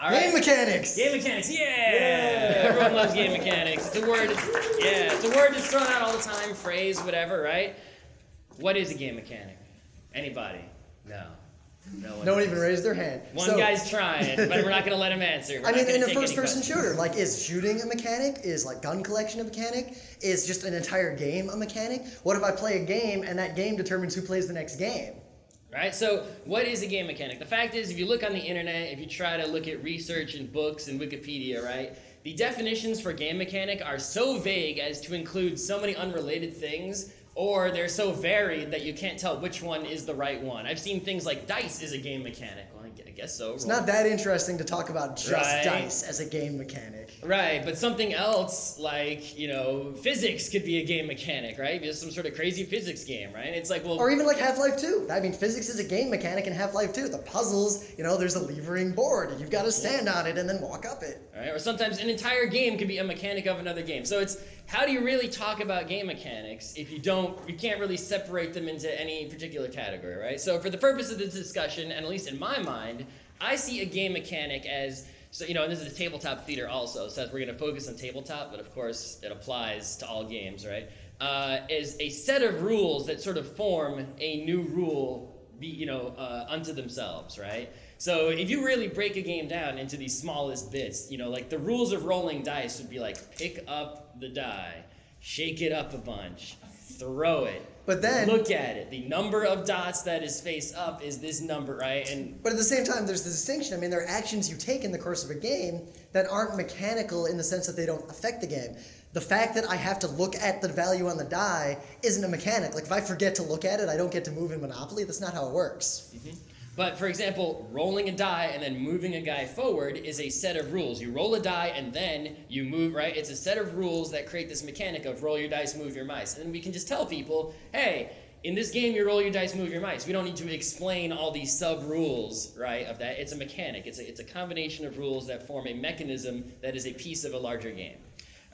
All Game right. mechanics. Game mechanics, yeah! Everyone loves game mechanics. It's a word, yeah, it's a word that's thrown out all the time, phrase, whatever, right? What is a game mechanic? Anybody? No. No one. No one even raised their hand. One So- guy's trying, but we're not gonna let him answer. We're I mean, in a first-person shooter, like, is shooting a mechanic? Is like gun collection a mechanic? Is just an entire game a mechanic? What if I play a game and that game determines who plays the next game? Right? So, what is a game mechanic? The fact is, if you look on the internet, if you try to look at research and books and Wikipedia, right, the definitions for game mechanic are so vague as to include so many unrelated things, or they're so varied that you can't tell which one is the right one. I've seen things like dice is a game mechanic. Well, I gu- I guess so. It's not that interesting to talk about just Right. dice as a game mechanic. Right, but something else like, you know, physics could be a game mechanic, right? Just some sort of crazy physics game, right? It's like, well, Or even like Half-Life 2. I mean, physics is a game mechanic in Half-Life 2. The puzzles, you know, there's a levering board. and You've got to stand on it and then walk up it. Right? Or sometimes an entire game could be a mechanic of another game. So it's how do you really talk about game mechanics if you don't, you can't really separate them into any particular category, right? So for the purpose of this discussion, and at least in my mind, I see a game mechanic as so you know, and this is a tabletop theater also, so we're going to focus on tabletop, but of course it applies to all games, right? Uh, is a set of rules that sort of form a new rule, be you know, uh, unto themselves, right? So if you really break a game down into these smallest bits, you know, like the rules of rolling dice would be like pick up the die, shake it up a bunch, throw it, But then- look at it. The number of dots that is face up is this number, right? And But at the same time, there's the distinction. I mean, there are actions you take in the course of a game that aren't mechanical in the sense that they don't affect the game. The fact that I have to look at the value on the die isn't a mechanic. Like, if I forget to look at it, I don't get to move in Monopoly. That's not how it works. Mm-hmm. But for example, rolling a die and then moving a guy forward is a set of rules. You roll a die and then you move, right? It's a set of rules that create this mechanic of roll your dice, move your mice. And we can just tell people, hey, in this game you roll your dice, move your mice. We don't need to explain all these sub rules, right, of that. It's a mechanic. It's a, it's a combination of rules that form a mechanism that is a piece of a larger game.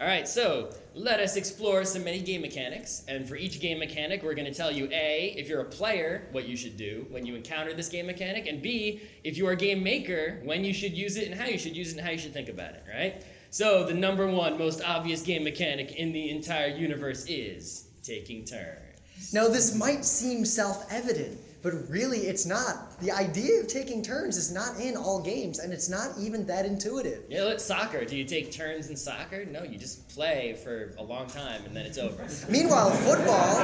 All right, so let us explore some many game mechanics. And for each game mechanic, we're going to tell you A, if you're a player, what you should do when you encounter this game mechanic, and B, if you are a game maker, when you should use it and how you should use it and how you should think about it, right? So the number one most obvious game mechanic in the entire universe is taking turns. Now, this might seem self evident, but really it's not. The idea of taking turns is not in all games, and it's not even that intuitive. Yeah, look, soccer. Do you take turns in soccer? No, you just play for a long time and then it's over. Meanwhile, football,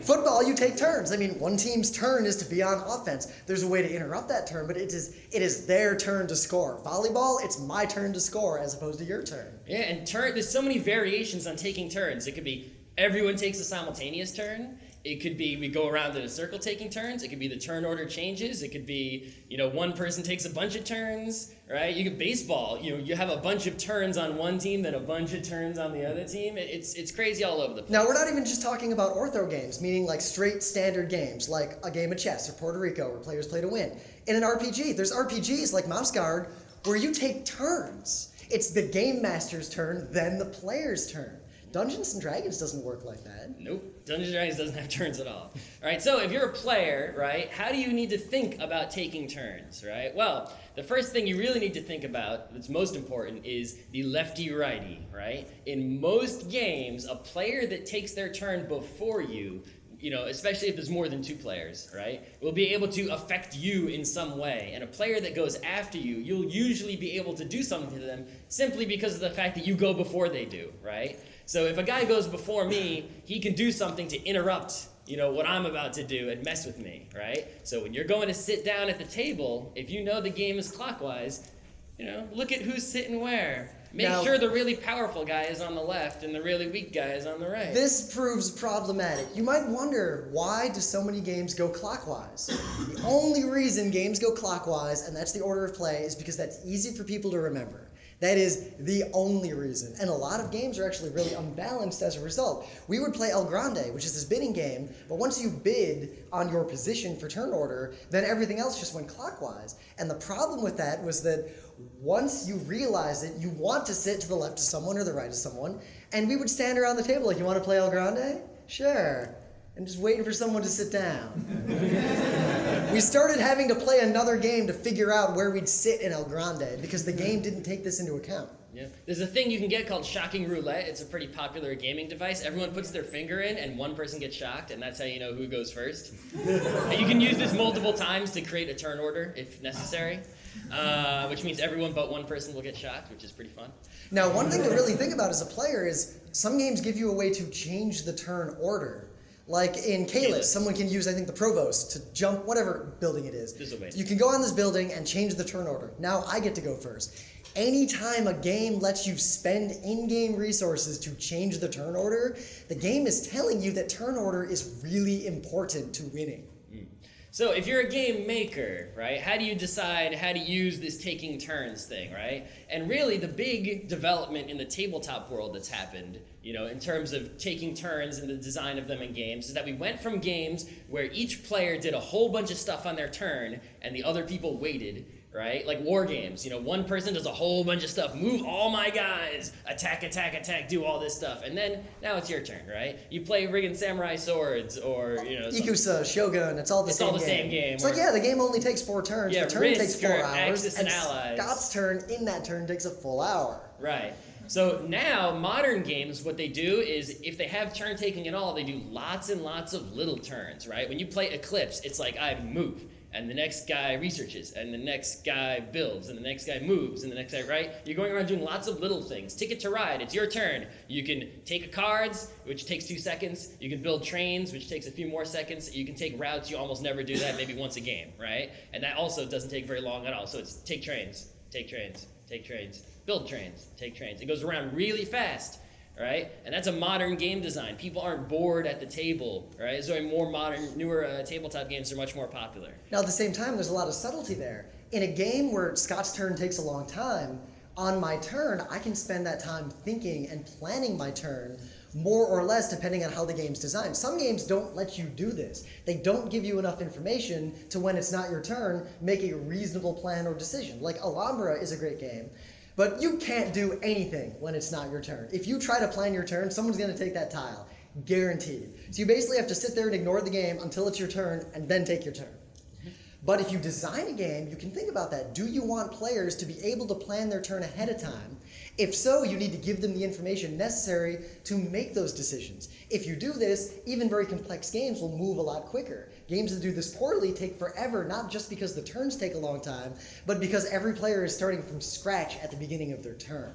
football, you take turns. I mean, one team's turn is to be on offense. There's a way to interrupt that turn, but it is it is their turn to score. Volleyball, it's my turn to score as opposed to your turn. Yeah, and turn. There's so many variations on taking turns. It could be everyone takes a simultaneous turn. It could be we go around in a circle taking turns. It could be the turn order changes. It could be you know one person takes a bunch of turns, right? You could baseball. You know you have a bunch of turns on one team, then a bunch of turns on the other team. It's it's crazy all over the place. Now, we're not even just talking about ortho games, meaning like straight standard games, like a game of chess or Puerto Rico, where players play to win. In an RPG, there's RPGs like Mouse Guard where you take turns. It's the game master's turn, then the player's turn. Dungeons and Dragons doesn't work like that. Nope. Dungeons and Dragons doesn't have turns at all. All right, so if you're a player, right, how do you need to think about taking turns, right? Well, the first thing you really need to think about, that's most important, is the lefty righty, right? In most games, a player that takes their turn before you, you know, especially if there's more than two players, right, will be able to affect you in some way. And a player that goes after you, you'll usually be able to do something to them simply because of the fact that you go before they do, right? So if a guy goes before me, he can do something to interrupt, you know, what I'm about to do and mess with me, right? So when you're going to sit down at the table, if you know the game is clockwise, you know, look at who's sitting where. Make Now- sure the really powerful guy is on the left and the really weak guy is on the right. This proves problematic. You might wonder why do so many games go clockwise? the only reason games go clockwise, and that's the order of play, is because that's easy for people to remember. That is the only reason. And a lot of games are actually really unbalanced as a result. We would play El Grande, which is this bidding game, but once you bid on your position for turn order, then everything else just went clockwise. And the problem with that was that once you realize it, you want to sit to the left of someone or the right of someone, and we would stand around the table like, you want to play El Grande? Sure. And just waiting for someone to sit down. we started having to play another game to figure out where we'd sit in El Grande because the game didn't take this into account. Yeah. There's a thing you can get called shocking roulette. It's a pretty popular gaming device. Everyone puts their finger in, and one person gets shocked, and that's how you know who goes first. and you can use this multiple times to create a turn order if necessary, uh, which means everyone but one person will get shocked, which is pretty fun. Now, one thing to really think about as a player is some games give you a way to change the turn order. Like in Caylus. someone can use, I think, the Provost to jump whatever building it is. There's a way. You can go on this building and change the turn order. Now I get to go first. Anytime a game lets you spend in-game resources to change the turn order, the game is telling you that turn order is really important to winning. So if you're a game maker, right, how do you decide how to use this taking turns thing, right? And really the big development in the tabletop world that's happened, you know, in terms of taking turns and the design of them in games is that we went from games where each player did a whole bunch of stuff on their turn and the other people waited, right? Like war games, you know, one person does a whole bunch of stuff, move all my guys, attack, attack, attack, do all this stuff. And then now it's your turn, right? You play friggin' samurai swords or, you know, Ikusa, Shogun, it's all the It's same all the game. same game, It's like, yeah, the game only takes four turns. Yeah, the turn takes four or hours. Axis and Allies. Scott's turn in that turn takes a full hour. Right. So now, modern games, what they do is if they have turn taking at all, they do lots and lots of little turns, right? When you play Eclipse, it's like I move, and the next guy researches, and the next guy builds, and the next guy moves, and the next guy, right? You're going around doing lots of little things. Ticket to Ride, it's your turn. You can take cards, which takes two seconds. You can build trains, which takes a few more seconds. You can take routes, you almost never do that, maybe once a game, right? And that also doesn't take very long at all. So it's take trains, take trains, take trains, build trains, take trains. It goes around really fast, right? And that's a modern game design. People aren't bored at the table, right? So more modern, newer uh, tabletop games are much more popular. Now, at the same time, there's a lot of subtlety there. In a game where Scott's turn takes a long time, on my turn, I can spend that time thinking and planning my turn more or less depending on how the game's designed. Some games don't let you do this. They don't give you enough information to when it's not your turn, make a reasonable plan or decision. Like Alhambra is a great game, but you can't do anything when it's not your turn. If you try to plan your turn, someone's going to take that tile. Guaranteed. So you basically have to sit there and ignore the game until it's your turn and then take your turn. Mm-hmm. But if you design a game, you can think about that. Do you want players to be able to plan their turn ahead of time? If so, you need to give them the information necessary to make those decisions. If you do this, even very complex games will move a lot quicker. Games that do this poorly take forever, not just because the turns take a long time, but because every player is starting from scratch at the beginning of their turn.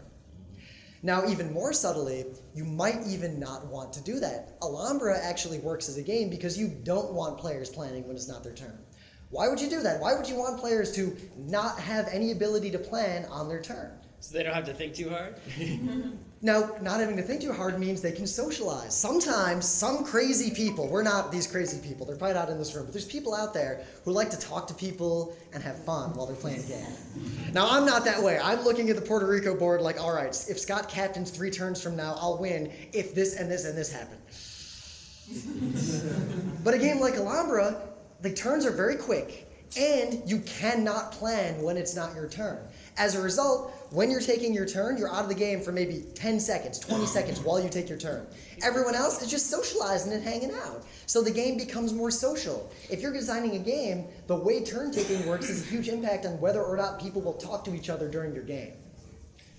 Now, even more subtly, you might even not want to do that. Alhambra actually works as a game because you don't want players planning when it's not their turn. Why would you do that? Why would you want players to not have any ability to plan on their turn? So they don't have to think too hard? Now, not having to think too hard means they can socialize. Sometimes, some crazy people, we're not these crazy people, they're probably not in this room, but there's people out there who like to talk to people and have fun while they're playing a game. Now, I'm not that way. I'm looking at the Puerto Rico board like, all right, if Scott captains three turns from now, I'll win if this and this and this happen. but a game like Alhambra, the turns are very quick, and you cannot plan when it's not your turn. As a result, when you're taking your turn, you're out of the game for maybe 10 seconds, 20 seconds while you take your turn. Everyone else is just socializing and hanging out. So the game becomes more social. If you're designing a game, the way turn taking works has a huge impact on whether or not people will talk to each other during your game.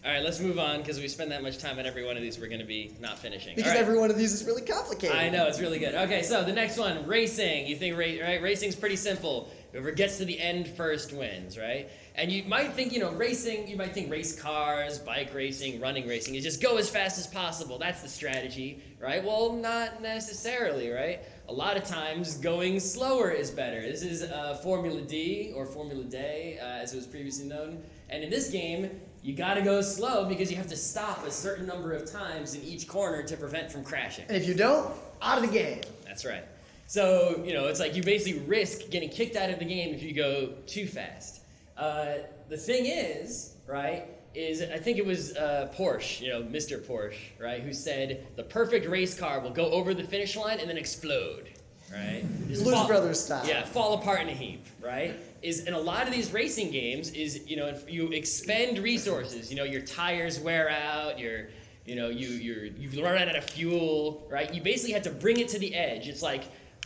All right, let's move on because we spend that much time on every one of these. We're going to be not finishing. Because right. every one of these is really complicated. I know it's really good. Okay, so the next one, racing. You think ra- right? Racing's pretty simple. Whoever gets to the end first wins, right? And you might think, you know, racing. You might think race cars, bike racing, running racing is just go as fast as possible. That's the strategy, right? Well, not necessarily, right? A lot of times, going slower is better. This is uh, Formula D or Formula Dé, uh, as it was previously known. And in this game, you got to go slow because you have to stop a certain number of times in each corner to prevent from crashing. And if you don't, out of the game. That's right. So, you know, it's like you basically risk getting kicked out of the game if you go too fast. Uh, the thing is, right, is I think it was uh, Porsche, you know, Mr. Porsche, right, who said the perfect race car will go over the finish line and then explode, right? Just Blues fall- Brothers style. Yeah, fall apart in a heap, right? Is in a lot of these racing games is you know if you expend resources. You know your tires wear out. Your you know you you're you've run out of fuel, right? You basically had to bring it to the edge. It's like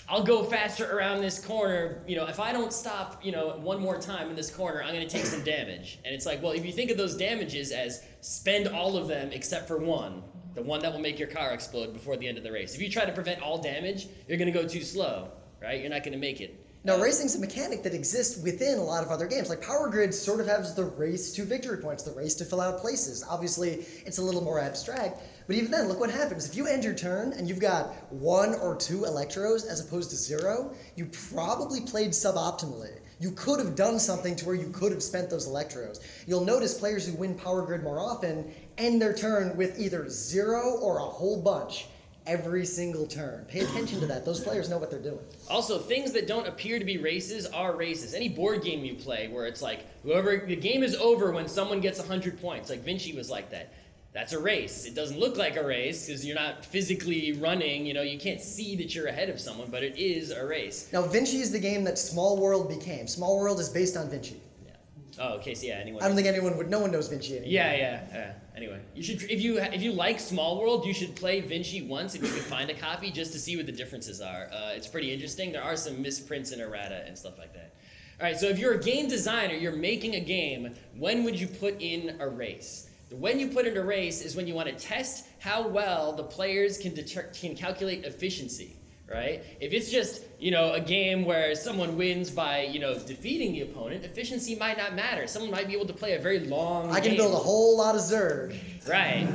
I'll go faster around this corner. You know, if I don't stop, you know, one more time in this corner, I'm going to take some damage. And it's like, well, if you think of those damages as spend all of them except for one, the one that will make your car explode before the end of the race. If you try to prevent all damage, you're going to go too slow, right? You're not going to make it. Now, racing's a mechanic that exists within a lot of other games. Like Power Grid sort of has the race to victory points, the race to fill out places. Obviously, it's a little more abstract, but even then, look what happens. If you end your turn and you've got one or two Elektros as opposed to zero, you probably played suboptimally. You could have done something to where you could have spent those Elektros. You'll notice players who win Power Grid more often end their turn with either zero or a whole bunch every single turn. Pay attention to that. Those players know what they're doing. Also, things that don't appear to be races are races. Any board game you play where it's like whoever the game is over when someone gets 100 points, like Vinci was like that. That's a race. It doesn't look like a race because you're not physically running, you know, you can't see that you're ahead of someone, but it is a race. Now, Vinci is the game that Small World became. Small World is based on Vinci. Yeah. Oh, okay, so yeah, anyone I don't think anyone would. No one knows Vinci anymore. Yeah, yeah, yeah. Anyway, you should if you if you like Small World, you should play Vinci once if you can find a copy just to see what the differences are. Uh, it's pretty interesting. There are some misprints and errata and stuff like that. All right, so if you're a game designer, you're making a game. When would you put in a race? When you put in a race is when you want to test how well the players can deter- can calculate efficiency right? If it's just, you know, a game where someone wins by, you know, defeating the opponent, efficiency might not matter. Someone might be able to play a very long I can game. build a whole lot of Zerg. Right.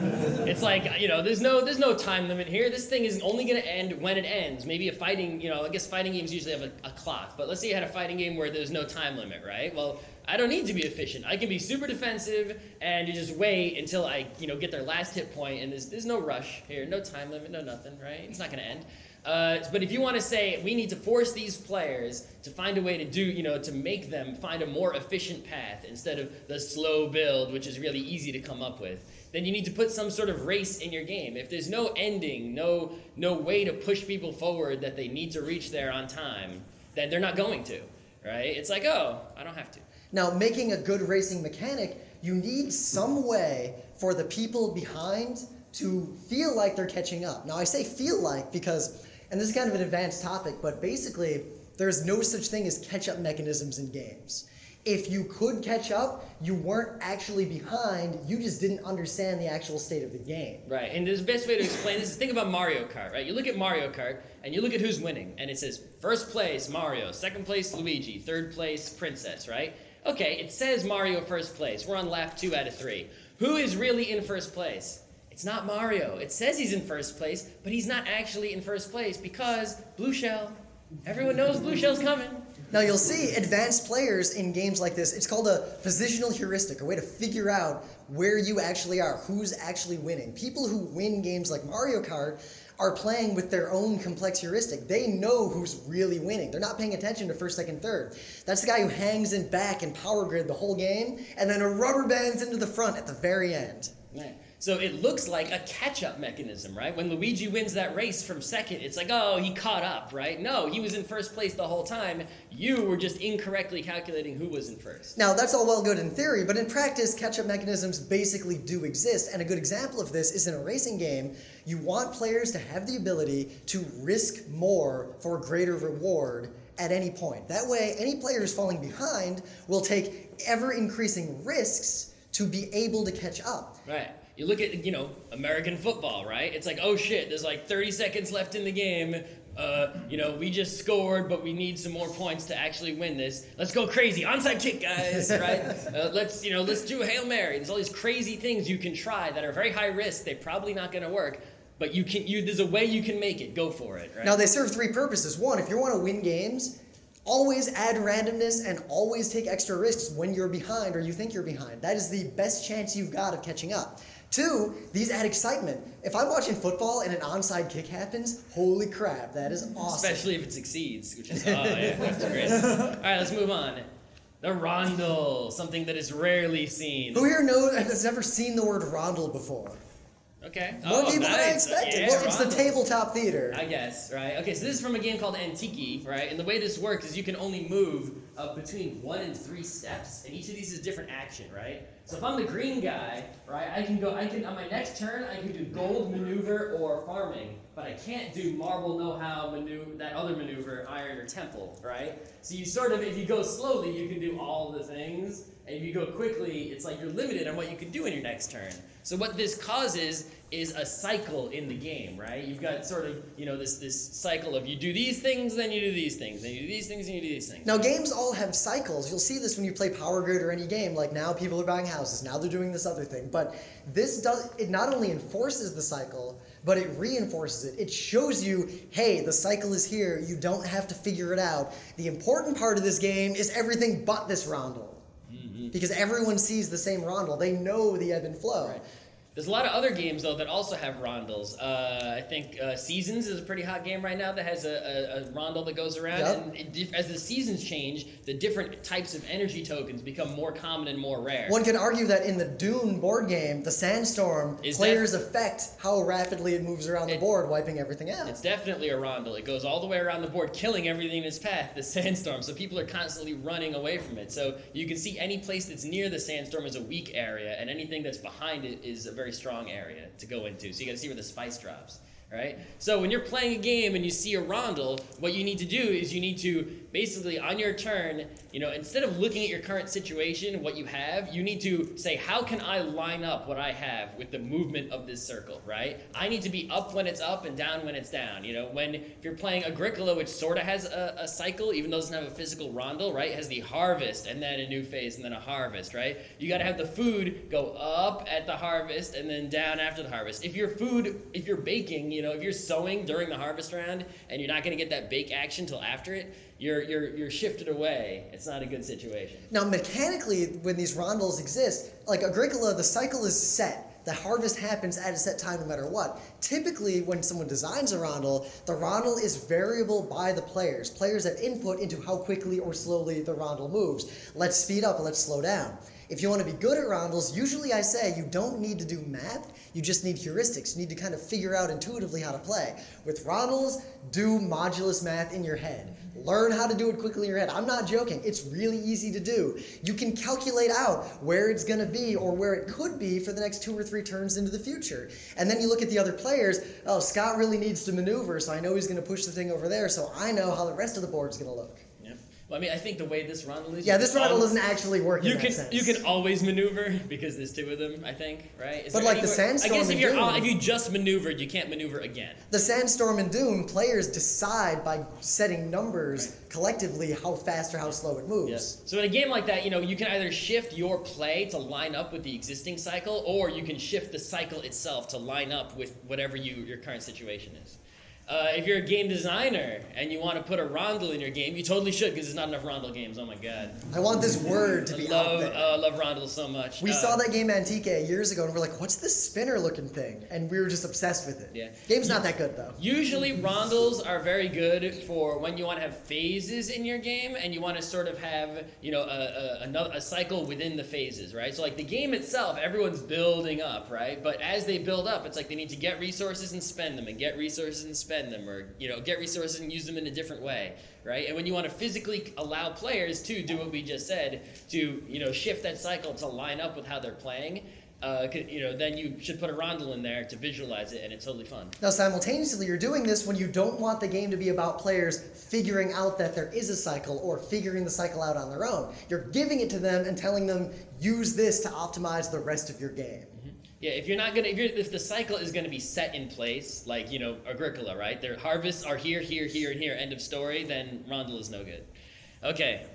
It's like, you know, there's no there's no time limit here. This thing is only going to end when it ends. Maybe a fighting, you know, I guess fighting games usually have a, a clock. But let's say you had a fighting game where there's no time limit, right? Well, I don't need to be efficient. I can be super defensive and you just wait until I, you know, get their last hit point and there's there's no rush here, no time limit, no nothing, right? It's not going to end. Uh, but if you want to say we need to force these players to find a way to do, you know, to make them find a more efficient path instead of the slow build, which is really easy to come up with, then you need to put some sort of race in your game. If there's no ending, no no way to push people forward that they need to reach there on time, then they're not going to, right? It's like, oh, I don't have to. Now, making a good racing mechanic, you need some way for the people behind to feel like they're catching up. Now, I say feel like because and this is kind of an advanced topic, but basically, there's no such thing as catch up mechanisms in games. If you could catch up, you weren't actually behind, you just didn't understand the actual state of the game. Right, and the best way to explain this is think about Mario Kart, right? You look at Mario Kart and you look at who's winning, and it says first place Mario, second place Luigi, third place Princess, right? Okay, it says Mario first place. We're on lap two out of three. Who is really in first place? It's not Mario. It says he's in first place, but he's not actually in first place because Blue Shell. Everyone knows Blue Shell's coming. Now you'll see advanced players in games like this, it's called a positional heuristic, a way to figure out where you actually are, who's actually winning. People who win games like Mario Kart are playing with their own complex heuristic. They know who's really winning. They're not paying attention to first, second, third. That's the guy who hangs in back and power grid the whole game and then a rubber bands into the front at the very end. Right. So it looks like a catch-up mechanism, right? When Luigi wins that race from second, it's like, oh, he caught up, right? No, he was in first place the whole time. You were just incorrectly calculating who was in first. Now, that's all well good in theory, but in practice, catch-up mechanisms basically do exist. And a good example of this is in a racing game, you want players to have the ability to risk more for greater reward at any point. That way, any player who's falling behind will take ever-increasing risks to be able to catch up. Right. You look at, you know, American football, right? It's like, oh shit, there's like 30 seconds left in the game. Uh, you know, we just scored, but we need some more points to actually win this. Let's go crazy. Onside kick, guys, right? uh, let's, you know, let's do a Hail Mary. There's all these crazy things you can try that are very high risk. They're probably not going to work. But you can, you, there's a way you can make it. Go for it, right? Now, they serve three purposes. One, if you want to win games, always add randomness and always take extra risks when you're behind or you think you're behind. That is the best chance you've got of catching up. Two, these add excitement. If I'm watching football and an onside kick happens, holy crap, that is awesome. Especially if it succeeds, which is, oh yeah, that's great. All right, let's move on. The rondel, something that is rarely seen. Who here knows has never seen the word rondel before? Okay. More oh, people nice. than I expected. Yeah, well, it's the tabletop theater. I guess, right? Okay, so this is from a game called Antike, right? And the way this works is you can only move of between one and three steps, and each of these is a different action, right? So if I'm the green guy, right, I can go, I can, on my next turn, I can do gold maneuver or farming, but I can't do marble know-how maneuver, that other maneuver, iron or temple, right? So you sort of, if you go slowly, you can do all the things, and if you go quickly, it's like you're limited on what you can do in your next turn. So what this causes is a cycle in the game, right? You've got sort of, you know, this this cycle of you do these things, then you do these things, then you do these things, and you do these things. Now, games all have cycles. You'll see this when you play Power Grid or any game. Like now, people are buying houses. Now they're doing this other thing. But this does it. Not only enforces the cycle, but it reinforces it. It shows you, hey, the cycle is here. You don't have to figure it out. The important part of this game is everything but this rondel. Because everyone sees the same rondel. They know the ebb and flow. Right. There's a lot of other games though that also have rondels. Uh, I think uh, Seasons is a pretty hot game right now that has a, a, a rondel that goes around. Yep. And it, as the seasons change, the different types of energy tokens become more common and more rare. One can argue that in the Dune board game, the sandstorm, Is players affect how rapidly it moves around the board, wiping everything out. It's definitely a rondel. It goes all the way around the board, killing everything in its path, the sandstorm. So people are constantly running away from it. So you can see any place that's near the sandstorm is a weak area, and anything that's behind it is a very strong area to go into. So you gotta see where the spice drops. Right? So when you're playing a game and you see a rondel, what you need to do is you need to basically on your turn, you know, instead of looking at your current situation, what you have, you need to say, how can I line up what I have with the movement of this circle, right? I need to be up when it's up and down when it's down. You know, when if you're playing Agricola, which sort of has a, a cycle, even though it doesn't have a physical rondel, right? It has the harvest and then a new phase and then a harvest, right? You got to have the food go up at the harvest and then down after the harvest. If your food, if you're baking, you know, if you're sowing during the harvest round and you're not going to get that bake action till after it, you're you're you're shifted away. It's not a good situation. Now, mechanically, when these rondels exist, like Agricola, the cycle is set. The harvest happens at a set time no matter what. Typically, when someone designs a rondel, the rondel is variable by the players. Players have input into how quickly or slowly the rondel moves. Let's speed up, let's slow down. If you want to be good at rondels, usually I say you don't need to do math, you just need heuristics. You need to kind of figure out intuitively how to play. With rondels, do modulus math in your head. Learn how to do it quickly in your head. I'm not joking. It's really easy to do. You can calculate out where it's going to be or where it could be for the next two or three turns into the future. And then you look at the other players. Oh, Scott really needs to maneuver, so I know he's going to push the thing over there, so I know how the rest of the board's going to look. Well, I mean, I think the way this rondel is. Yeah, this Rondel doesn't actually work You can you can always maneuver because there's two of them. I think, right? Is But like the sandstorm I guess if you're Dune- if you just maneuvered, you can't maneuver again. The Sandstorm and Dune, players decide by setting numbers collectively how fast or how slow it moves. Yes. So in a game like that, you know, you can either shift your play to line up with the existing cycle, or you can shift the cycle itself to line up with whatever you your current situation is. Uh, if you're a game designer and you want to put a rondel in your game, you totally should because there's not enough rondel games. Oh my god. I want this word to be love, out there. uh, love rondels so much. we Uh, saw that game Antike years ago and we're like, what's this spinner looking thing? And we were just obsessed with it. Yeah. Game's not that good though. Usually, rondels are very good for when you want to have phases in your game and you want to sort of have, you know, a, a, another, a cycle within the phases, right? So, like the game itself, everyone's building up, right? But as they build up, it's like they need to get resources and spend them, and get resources and spend them, or, you know, get resources and use them in a different way, right? And when you want to physically allow players to do what we just said, to, you know, shift that cycle to line up with how they're playing, uh, you know, then you should put a rondel in there to visualize it, and it's totally fun. Now, simultaneously, you're doing this when you don't want the game to be about players figuring out that there is a cycle or figuring the cycle out on their own. You're giving it to them and telling them, use this to optimize the rest of your game. Yeah, if you're not gonna, if if the cycle is gonna be set in place, like you know Agricola, right? Their harvests are here, here, here, and here. End of story. Then Rondel is no good. Okay,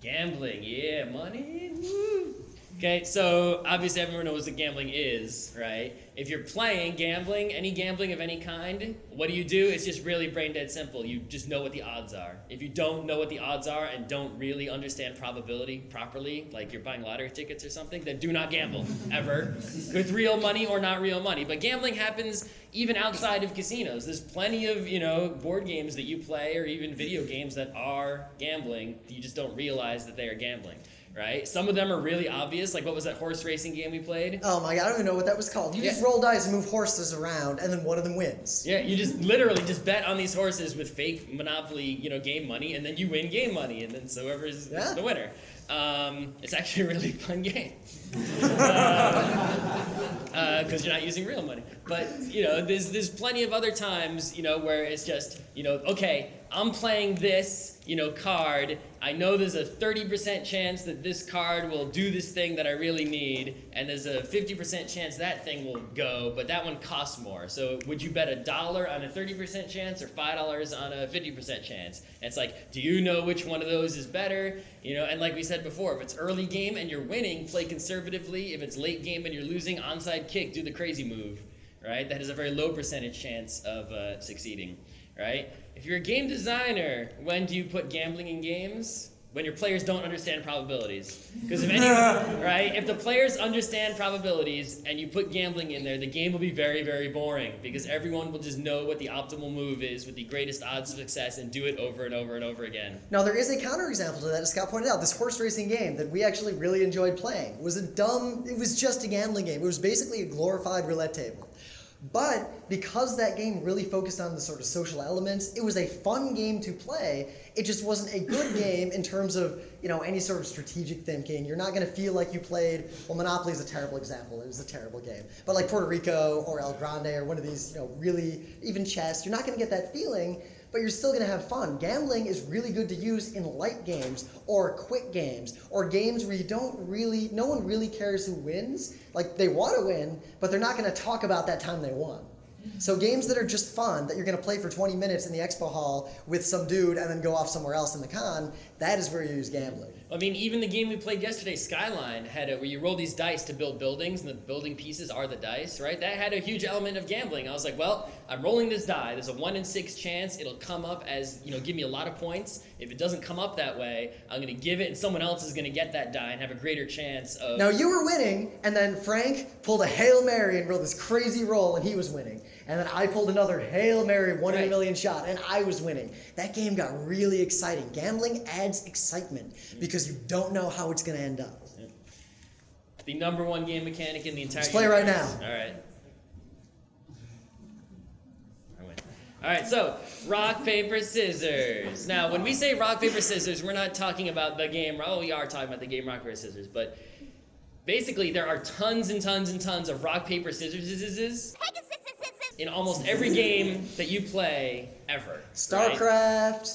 gambling. Yeah, money. Woo. Okay, so obviously everyone knows what gambling is, right? If you're playing gambling, any gambling of any kind, what do you do? It's just really brain dead simple. You just know what the odds are. If you don't know what the odds are and don't really understand probability properly, like you're buying lottery tickets or something, then do not gamble ever with real money or not real money. But gambling happens even outside of casinos. There's plenty of, you know, board games that you play or even video games that are gambling. You just don't realize that they are gambling. Right? Some of them are really obvious, like what was that horse racing game we played? Oh my god, I don't even know what that was called. You just roll dice and move horses around, and then one of them wins. Yeah, you just literally just bet on these horses with fake Monopoly, you know, game money, and then you win game money, and then so whoever's Yeah. the winner. Um, it's actually a really fun game because you're not using real money. But you know, there's there's plenty of other times, you know, where it's just you know, okay, I'm playing this, you know, card. I know there's a 30% chance that this card will do this thing that I really need, and there's a 50% chance that thing will go, but that one costs more. So would you bet a dollar on a 30% chance or five dollars on a 50% chance? And it's like, do you know which one of those is better? You know, and like we said before, if it's early game and you're winning, play conservatively. If it's late game and you're losing, onside kick, do the crazy move, right? That is a very low percentage chance of uh, succeeding, right? If you're a game designer, when do you put gambling in games? When your players don't understand probabilities. Because if any, right, if the players understand probabilities and you put gambling in there, the game will be very, very boring because everyone will just know what the optimal move is with the greatest odds of success and do it over and over and over again. Now there is a counterexample to that, as Scott pointed out. This horse racing game that we actually really enjoyed playing was a dumb. It was just a gambling game. It was basically a glorified roulette table. But because that game really focused on the sort of social elements, it was a fun game to play. It just wasn't a good game in terms of you know any sort of strategic thinking. You're not going to feel like you played. Well, Monopoly is a terrible example. It was a terrible game. But like Puerto Rico or El Grande or one of these, you know, really even chess, you're not going to get that feeling but you're still going to have fun. Gambling is really good to use in light games or quick games or games where you don't really, no one really cares who wins. Like they want to win, but they're not going to talk about that time they won. So games that are just fun that you're going to play for 20 minutes in the expo hall with some dude and then go off somewhere else in the con, that is where you use gambling. I mean, even the game we played yesterday, Skyline, had a where you roll these dice to build buildings, and the building pieces are the dice, right? That had a huge element of gambling. I was like, well, I'm rolling this die. There's a one in six chance it'll come up as you know, give me a lot of points. If it doesn't come up that way, I'm gonna give it, and someone else is gonna get that die and have a greater chance of. Now you were winning, and then Frank pulled a Hail Mary and rolled this crazy roll, and he was winning. And then I pulled another Hail Mary, one in a million shot, and I was winning. That game got really exciting. Gambling adds excitement because you don't know how it's going to end up. the number one game mechanic in the entire. Let's play right now. All right. All right, so rock paper scissors. Now, when we say rock paper scissors, we're not talking about the game. Oh, we are talking about the game rock paper scissors, but basically there are tons and tons and tons of rock paper scissors in almost every game that you play ever. right?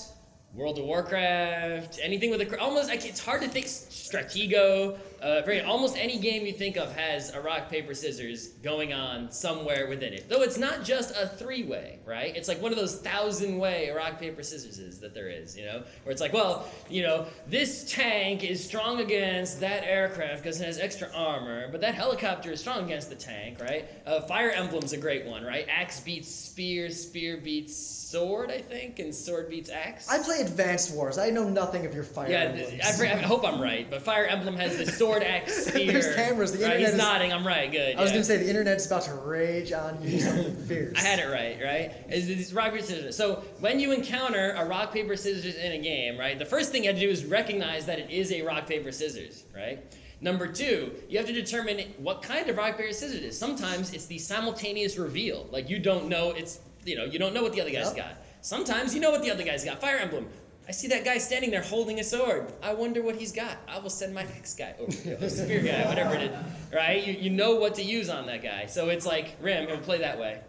World of Warcraft, anything with a almost it's hard to think Stratego. Uh, very almost any game you think of has a rock paper scissors going on somewhere within it. Though it's not just a three way, right? It's like one of those thousand way rock paper scissors is that there is, you know, where it's like, well, you know, this tank is strong against that aircraft because it has extra armor, but that helicopter is strong against the tank, right? Uh, Fire Emblem's a great one, right? Axe beats spear, spear beats sword, I think, and sword beats axe. I play Advanced Wars. I know nothing of your Fire Yeah, th- I, I hope I'm right, but Fire Emblem has the sword axe spear. There's cameras, the right? internet He's is- nodding. I'm right. Good. I was going to say the internet's about to rage on you something fierce. I had it right, right? It's rock paper scissors. So when you encounter a rock paper scissors in a game, right, the first thing you have to do is recognize that it is a rock paper scissors, right? Number two, you have to determine what kind of rock paper scissors it is. Sometimes it's the simultaneous reveal, like you don't know it's you know you don't know what the other guy's Yep. got. Sometimes you know what the other guy's got. Fire Emblem. I see that guy standing there holding a sword. I wonder what he's got. I will send my next guy over, the spear guy, whatever it is, right? You, you know what to use on that guy. So it's like Rim, it'll play that way.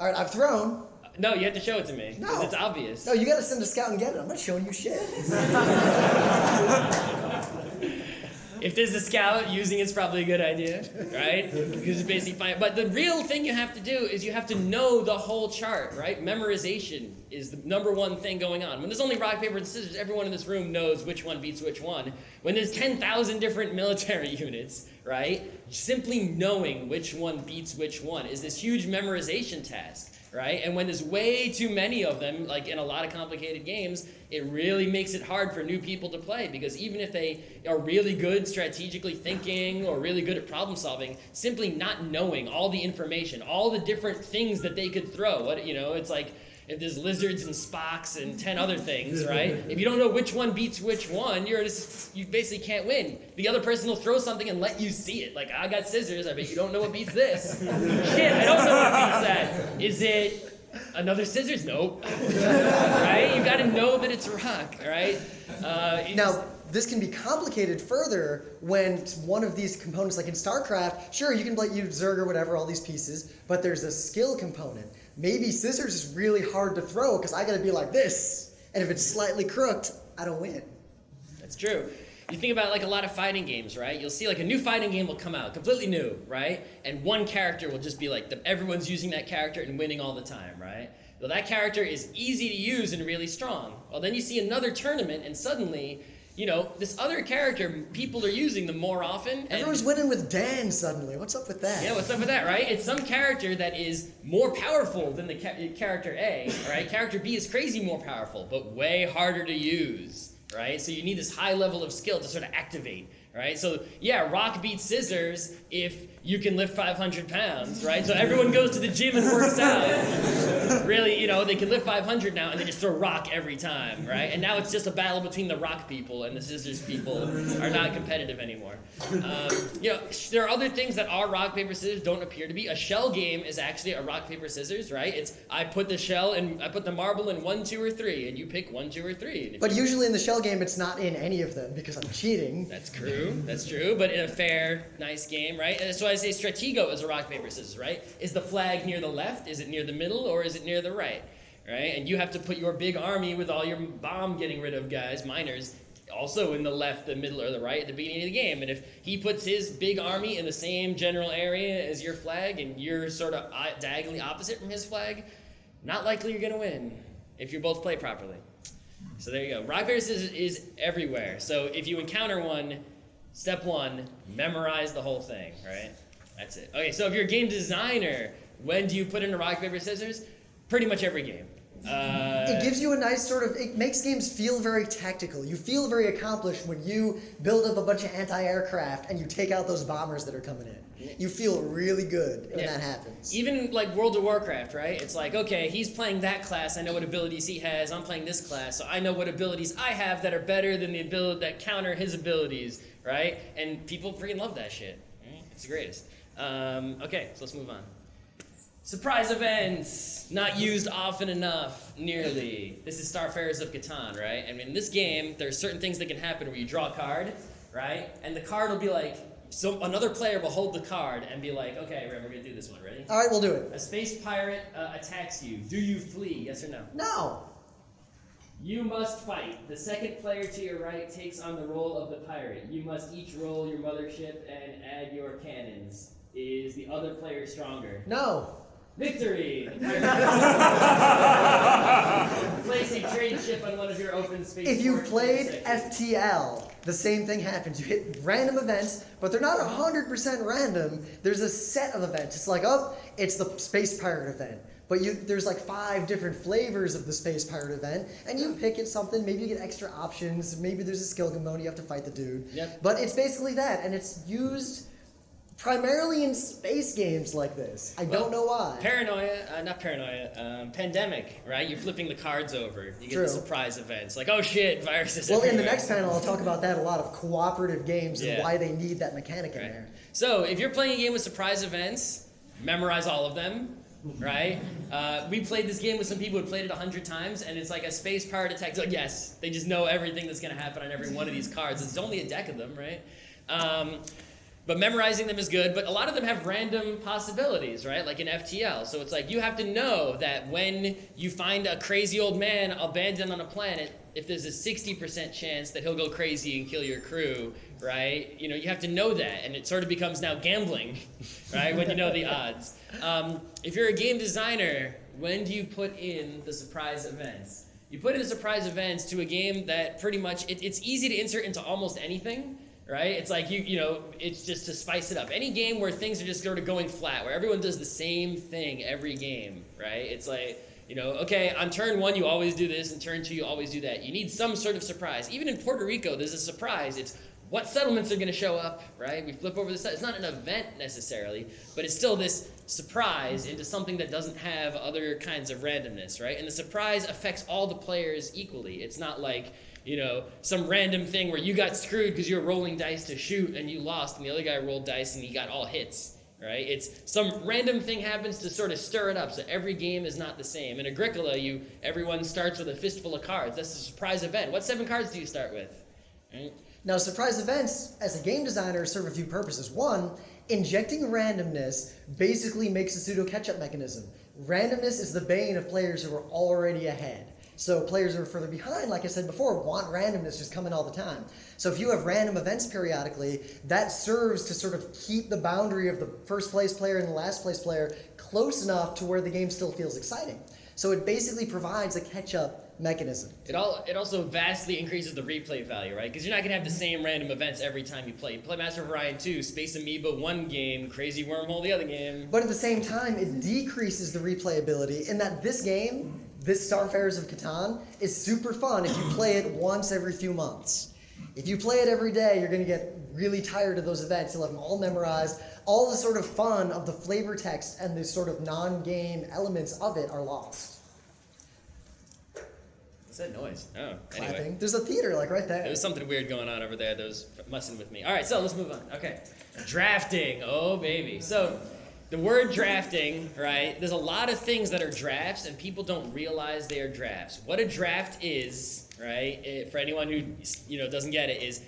All right, I've thrown. No, you have to show it to me because No. it's obvious. No, you got to send a scout and get it. I'm not showing you shit. If there's a scout using it's probably a good idea, right? Because it's basically fine. But the real thing you have to do is you have to know the whole chart, right? Memorization is the number one thing going on. When there's only rock, paper, and scissors, everyone in this room knows which one beats which one. When there's 10,000 different military units, right? Simply knowing which one beats which one is this huge memorization task. Right? And when there's way too many of them, like in a lot of complicated games, it really makes it hard for new people to play because even if they are really good strategically thinking or really good at problem solving, simply not knowing all the information, all the different things that they could throw, what you know, it's like if there's lizards and Spocks and ten other things, right? If you don't know which one beats which one, you're just you basically can't win. The other person will throw something and let you see it. Like I got scissors. I bet you don't know what beats this. Shit, I don't know what beats that. Is it another scissors? Nope. right? You got to know that it's rock. Right? Uh, Now, this can be complicated further when one of these components, like in StarCraft, sure, you can like use Zerg or whatever, all these pieces, but there's a skill component. Maybe scissors is really hard to throw because I gotta be like this, and if it's slightly crooked, I don't win. That's true. You think about like a lot of fighting games, right? You'll see like a new fighting game will come out, completely new, right? And one character will just be like the, everyone's using that character and winning all the time, right? Well, that character is easy to use and really strong. Well, then you see another tournament, and suddenly, you know, this other character people are using them more often. Everyone's winning with Dan suddenly. What's up with that? yeah, what's up with that, right? It's some character that is more powerful than the ca- character A, right? Character B is crazy more powerful, but way harder to use, right? So you need this high level of skill to sort of activate, right? So yeah, rock beats scissors if you can lift 500 pounds, right? So everyone goes to the gym and works out. really, you know, they can lift 500 now and they just throw rock every time, right? And now it's just a battle between the rock people and the scissors people are not competitive anymore. Um, you know, there are other things that are rock paper scissors don't appear to be. A shell game is actually a rock paper scissors, right? It's I put the shell and I put the marble in one, two, or three, and you pick one, two, or three. But usually in the shell game, it's not in any of them because I'm cheating. that's true. That's true. But in a fair, nice game, right? And so I say Stratego is a rock paper scissors, right? Is the flag near the left? Is it near the middle, or is it near the right? Right? And you have to put your big army with all your bomb getting rid of guys, miners, also in the left, the middle, or the right at the beginning of the game. And if he puts his big army in the same general area as your flag, and you're sort of uh, diagonally opposite from his flag, not likely you're gonna win if you both play properly. So there you go. Rock paper scissors is everywhere. So if you encounter one, step one, memorize the whole thing. Right? That's it. Okay. So if you're a game designer, when do you put in a rock paper scissors? Pretty much every game. Uh, It gives you a nice sort of. It makes games feel very tactical. You feel very accomplished when you build up a bunch of anti-aircraft and you take out those bombers that are coming in. You feel really good when Yeah. that happens. Even like World of Warcraft, right? It's like, okay, he's playing that class. I know what abilities he has. I'm playing this class, so I know what abilities I have that are better than the ability that counter his abilities, right? And people freaking love that shit. It's the greatest. Um, okay, so let's move on. Surprise events, not used often enough, nearly. This is Starfarers of Catan, right? And in this game, there's certain things that can happen where you draw a card, right? And the card will be like, so another player will hold the card and be like, okay, we're gonna do this one. Ready? All right, we'll do it. A space pirate uh, attacks you. Do you flee? Yes or no? No. You must fight. The second player to your right takes on the role of the pirate. You must each roll your mothership and add your cannons. Is the other player stronger? No. Victory! Place a trade ship on one of your open space. If you've played for a second. FTL, the same thing happens. You hit random events, but they're not 100% random. There's a set of events. It's like, oh, it's the Space Pirate event. But you, there's like five different flavors of the Space Pirate event, and you pick it something. Maybe you get extra options. Maybe there's a skill component. You have to fight the dude. Yep. But it's basically that, and it's used primarily in space games like this. I Well, don't know why. Paranoia, uh, not paranoia, um, pandemic, right? You're flipping the cards over. You get True. the surprise events. Like, oh shit, viruses well, in the next panel, I'll talk about that a lot of cooperative games Yeah. and why they need that mechanic in there. So if you're playing a game with surprise events, memorize all of them, right? Uh, we played this game with some people who had played it a hundred times, and it's like a space pirate attack. So yes, they just know everything that's going to happen on every one of these cards. It's only a deck of them, right? Um, but memorizing them is good, but a lot of them have random possibilities, right? Like in FTL. So it's like you have to know that when you find a crazy old man abandoned on a planet, if there's a 60% chance that he'll go crazy and kill your crew, right? You know, you have to know that, and it sort of becomes now gambling, right? when you know the odds. Um, if you're a game designer, when do you put in the surprise events? You put in the surprise events to a game that pretty much it, it's easy to insert into almost anything right? It's like you you know, it's just to spice it up. Any game where things are just sort of going flat, where everyone does the same thing every game, right? It's like you know, okay, on turn one you always do this, and turn two you always do that. You need some sort of surprise. Even in Puerto Rico, there's a surprise. It's what settlements are going to show up, right? We flip over the side. It's not an event necessarily, but it's still this surprise into something that doesn't have other kinds of randomness, right? And the surprise affects all the players equally. It's not like, you know, some random thing where you got screwed because you were rolling dice to shoot and you lost, and the other guy rolled dice and he got all hits, right? It's some random thing happens to sort of stir it up, so every game is not the same. In Agricola, you everyone starts with a fistful of cards. That's a surprise event. What seven cards do you start with? Right? Now, surprise events, as a game designer, serve a few purposes. One, injecting randomness basically makes a pseudo catch-up mechanism. Randomness is the bane of players who are already ahead. So players who are further behind, like I said before, want randomness just coming all the time. So if you have random events periodically, that serves to sort of keep the boundary of the first place player and the last place player close enough to where the game still feels exciting. So it basically provides a catch-up mechanism. It all it also vastly increases the replay value, right? Because you're not gonna have the same random events every time you play. You play Master of Orion 2, Space Amoeba one game, Crazy Wormhole the other game. But at the same time, it decreases the replayability in that this game, this Starfarers of Catan, is super fun if you play it once every few months. If you play it every day, you're gonna get really tired of those events. You'll have them all memorized. All the sort of fun of the flavor text and the sort of non-game elements of it are lost. What's that noise? Oh, Clapping. anyway. There's a theater like right there. There was something weird going on over there that was messing with me. All right, so let's move on. Okay. Drafting. Oh, baby. So, the word drafting, right? There's a lot of things that are drafts, and people don't realize they are drafts. What a draft is, right? It, for anyone who you know doesn't get it, is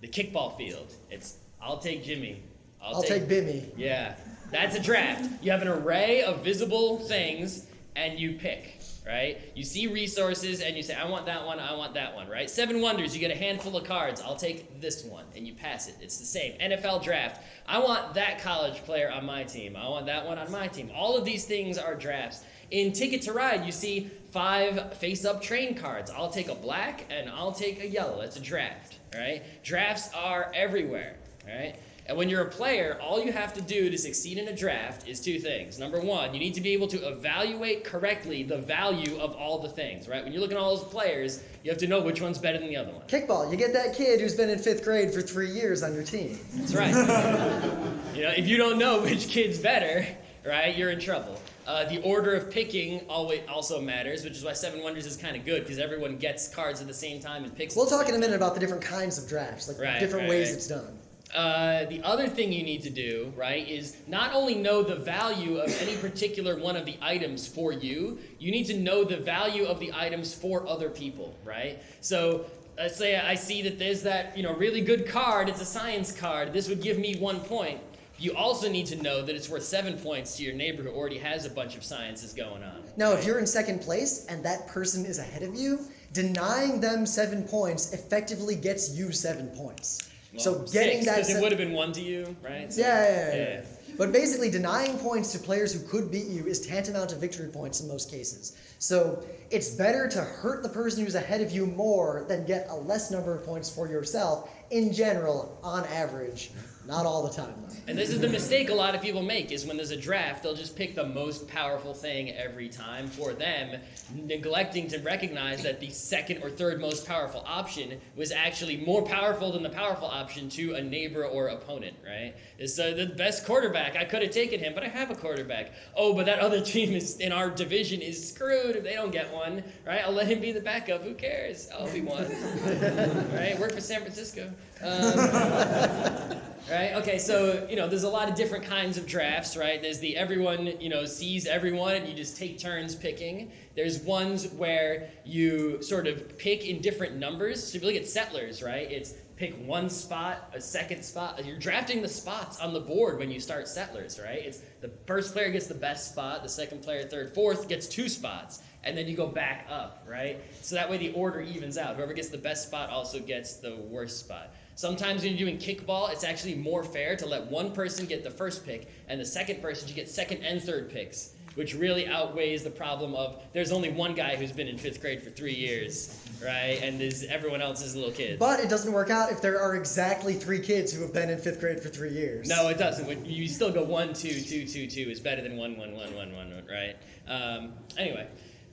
the kickball field. It's I'll take Jimmy. I'll, I'll take Bimmy. Yeah, that's a draft. You have an array of visible things, and you pick right? You see resources and you say, I want that one, I want that one, right? Seven Wonders, you get a handful of cards. I'll take this one, and you pass it. It's the same. NFL Draft, I want that college player on my team. I want that one on my team. All of these things are drafts. In Ticket to Ride, you see five face-up train cards. I'll take a black and I'll take a yellow. That's a draft, right? Drafts are everywhere, right? And when you're a player, all you have to do to succeed in a draft is two things. Number one, you need to be able to evaluate correctly the value of all the things, right? When you're looking at all those players, you have to know which one's better than the other one. Kickball, you get that kid who's been in fifth grade for three years on your team. That's right. you know, if you don't know which kid's better, right, you're in trouble. Uh, the order of picking always also matters, which is why Seven Wonders is kind of good because everyone gets cards at the same time and picks. We'll talk in a minute about the different kinds of drafts, like right, different right, ways right. it's done. Uh, the other thing you need to do, right, is not only know the value of any particular one of the items for you, you need to know the value of the items for other people, right? So let's say I see that there's that, you know, really good card, it's a science card, this would give me one point. You also need to know that it's worth seven points to your neighbor who already has a bunch of sciences going on. Now, if you're in second place and that person is ahead of you, denying them seven points effectively gets you seven points. So getting six, that because it would have been one to you, right? So- yeah, yeah, yeah, yeah. But basically, denying points to players who could beat you is tantamount to victory points in most cases. So it's better to hurt the person who's ahead of you more than get a less number of points for yourself in general, on average. Not all the time, though. And this is the mistake a lot of people make is when there's a draft, they'll just pick the most powerful thing every time for them, neglecting to recognize that the second or third most powerful option was actually more powerful than the powerful option to a neighbor or opponent, right? It's uh, the best quarterback. I could have taken him, but I have a quarterback. Oh, but that other team is in our division is screwed if they don't get one, right? I'll let him be the backup. Who cares? I'll be one. right? Work for San Francisco. Right. Okay. So you know, there's a lot of different kinds of drafts. Right. There's the everyone you know sees everyone, and you just take turns picking. There's ones where you sort of pick in different numbers. So if you look at settlers, right, it's pick one spot, a second spot. You're drafting the spots on the board when you start settlers, right? It's the first player gets the best spot, the second player, third, fourth gets two spots, and then you go back up, right? So that way the order evens out. Whoever gets the best spot also gets the worst spot. Sometimes when you're doing kickball, it's actually more fair to let one person get the first pick and the second person should get second and third picks, which really outweighs the problem of there's only one guy who's been in fifth grade for three years, right? And is everyone else is a little kids. But it doesn't work out if there are exactly three kids who have been in fifth grade for three years. No, it doesn't. You still go one, two, two, two, two is better than one, one, one, one, one, one, right? Um, anyway,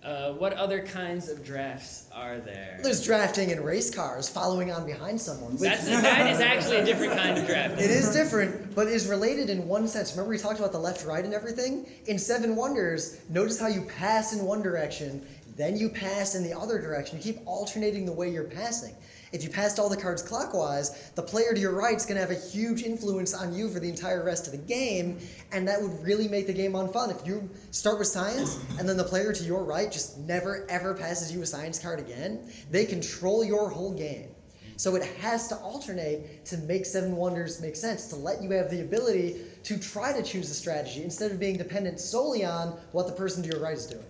Uh, what other kinds of drafts are there? There's drafting in race cars, following on behind someone. That's that is actually a different kind of draft. It is different, but is related in one sense. Remember we talked about the left, right, and everything? In Seven Wonders, notice how you pass in one direction, then you pass in the other direction. You keep alternating the way you're passing. If you passed all the cards clockwise, the player to your right is going to have a huge influence on you for the entire rest of the game, and that would really make the game unfun. If you start with science, and then the player to your right just never ever passes you a science card again, they control your whole game. So it has to alternate to make Seven Wonders make sense, to let you have the ability to try to choose a strategy instead of being dependent solely on what the person to your right is doing.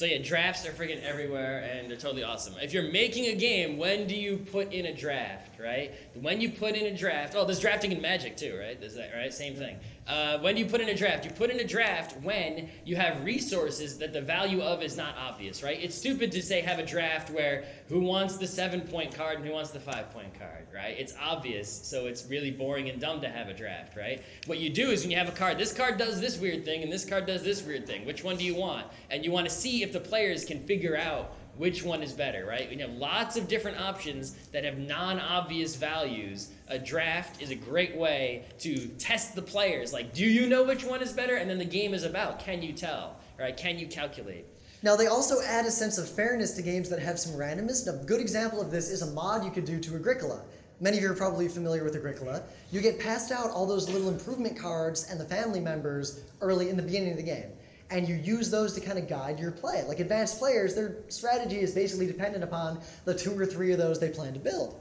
So yeah, drafts are freaking everywhere and they're totally awesome. If you're making a game, when do you put in a draft, right? When you put in a draft, oh, there's drafting in Magic too, right? There's that, right? Same thing. Uh, when do you put in a draft? You put in a draft when you have resources that the value of is not obvious, right? It's stupid to say have a draft where who wants the seven point card and who wants the five point card, right? It's obvious, so it's really boring and dumb to have a draft, right? What you do is when you have a card, this card does this weird thing and this card does this weird thing. Which one do you want? And you want to see if the players can figure out which one is better, right? We have lots of different options that have non-obvious values. A draft is a great way to test the players. Like, do you know which one is better? And then the game is about, can you tell, right? Can you calculate? Now, they also add a sense of fairness to games that have some randomness. And a good example of this is a mod you could do to Agricola. Many of you are probably familiar with Agricola. You get passed out all those little improvement cards and the family members early in the beginning of the game. And you use those to kind of guide your play. Like advanced players, their strategy is basically dependent upon the two or three of those they plan to build.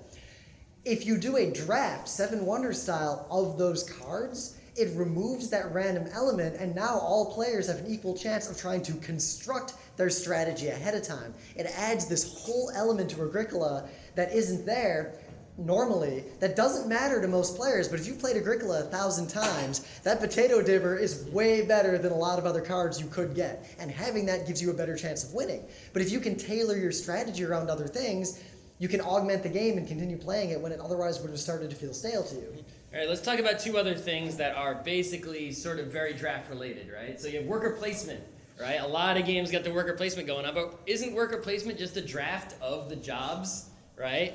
If you do a draft, Seven Wonders style, of those cards, it removes that random element, and now all players have an equal chance of trying to construct their strategy ahead of time. It adds this whole element to Agricola that isn't there normally. That doesn't matter to most players, but if you've played Agricola a thousand times, that potato dibber is way better than a lot of other cards you could get, and having that gives you a better chance of winning. But if you can tailor your strategy around other things, you can augment the game and continue playing it when it otherwise would have started to feel stale to you. All right, let's talk about two other things that are basically sort of very draft related, right? So you have worker placement, right? A lot of games got the worker placement going on, but isn't worker placement just a draft of the jobs, right?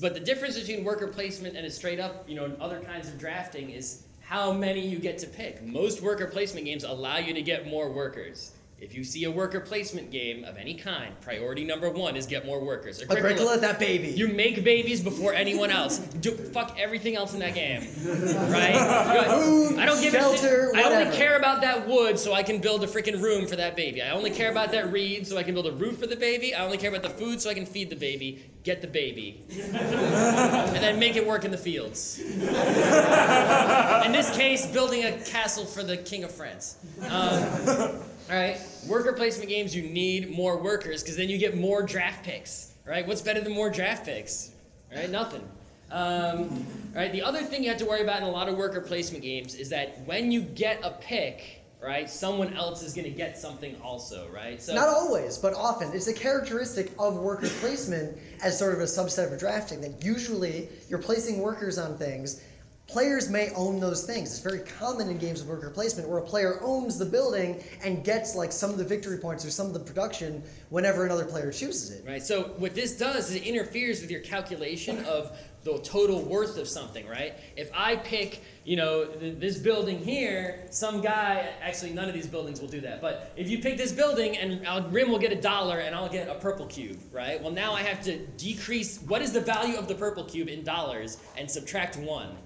But the difference between worker placement and a straight up, you know, other kinds of drafting is how many you get to pick. Most worker placement games allow you to get more workers. If you see a worker placement game of any kind, priority number one is get more workers. Agricola, that baby. You make babies before anyone else. Do, fuck everything else in that game, right? Food, I don't give a shelter, shit. I only care about that wood so I can build a freaking room for that baby. I only care about that reed so I can build a roof for the baby. I only care about the food so I can feed the baby. Get the baby, and then make it work in the fields. in this case, building a castle for the king of France. Um, right, worker placement games, you need more workers because then you get more draft picks. Right? What's better than more draft picks? Right? Nothing. Um, right. The other thing you have to worry about in a lot of worker placement games is that when you get a pick, right, someone else is going to get something also, right? So Not always, but often. It's a characteristic of worker placement as sort of a subset of drafting that usually you're placing workers on things. Players may own those things. It's very common in games of worker placement where a player owns the building and gets like some of the victory points or some of the production whenever another player chooses it. Right. So what this does is it interferes with your calculation of the total worth of something, right? If I pick, you know, th- this building here, some guy, actually none of these buildings will do that, but if you pick this building and I'll, Rym will get a dollar and I'll get a purple cube, right? Well, now I have to decrease what is the value of the purple cube in dollars and subtract one,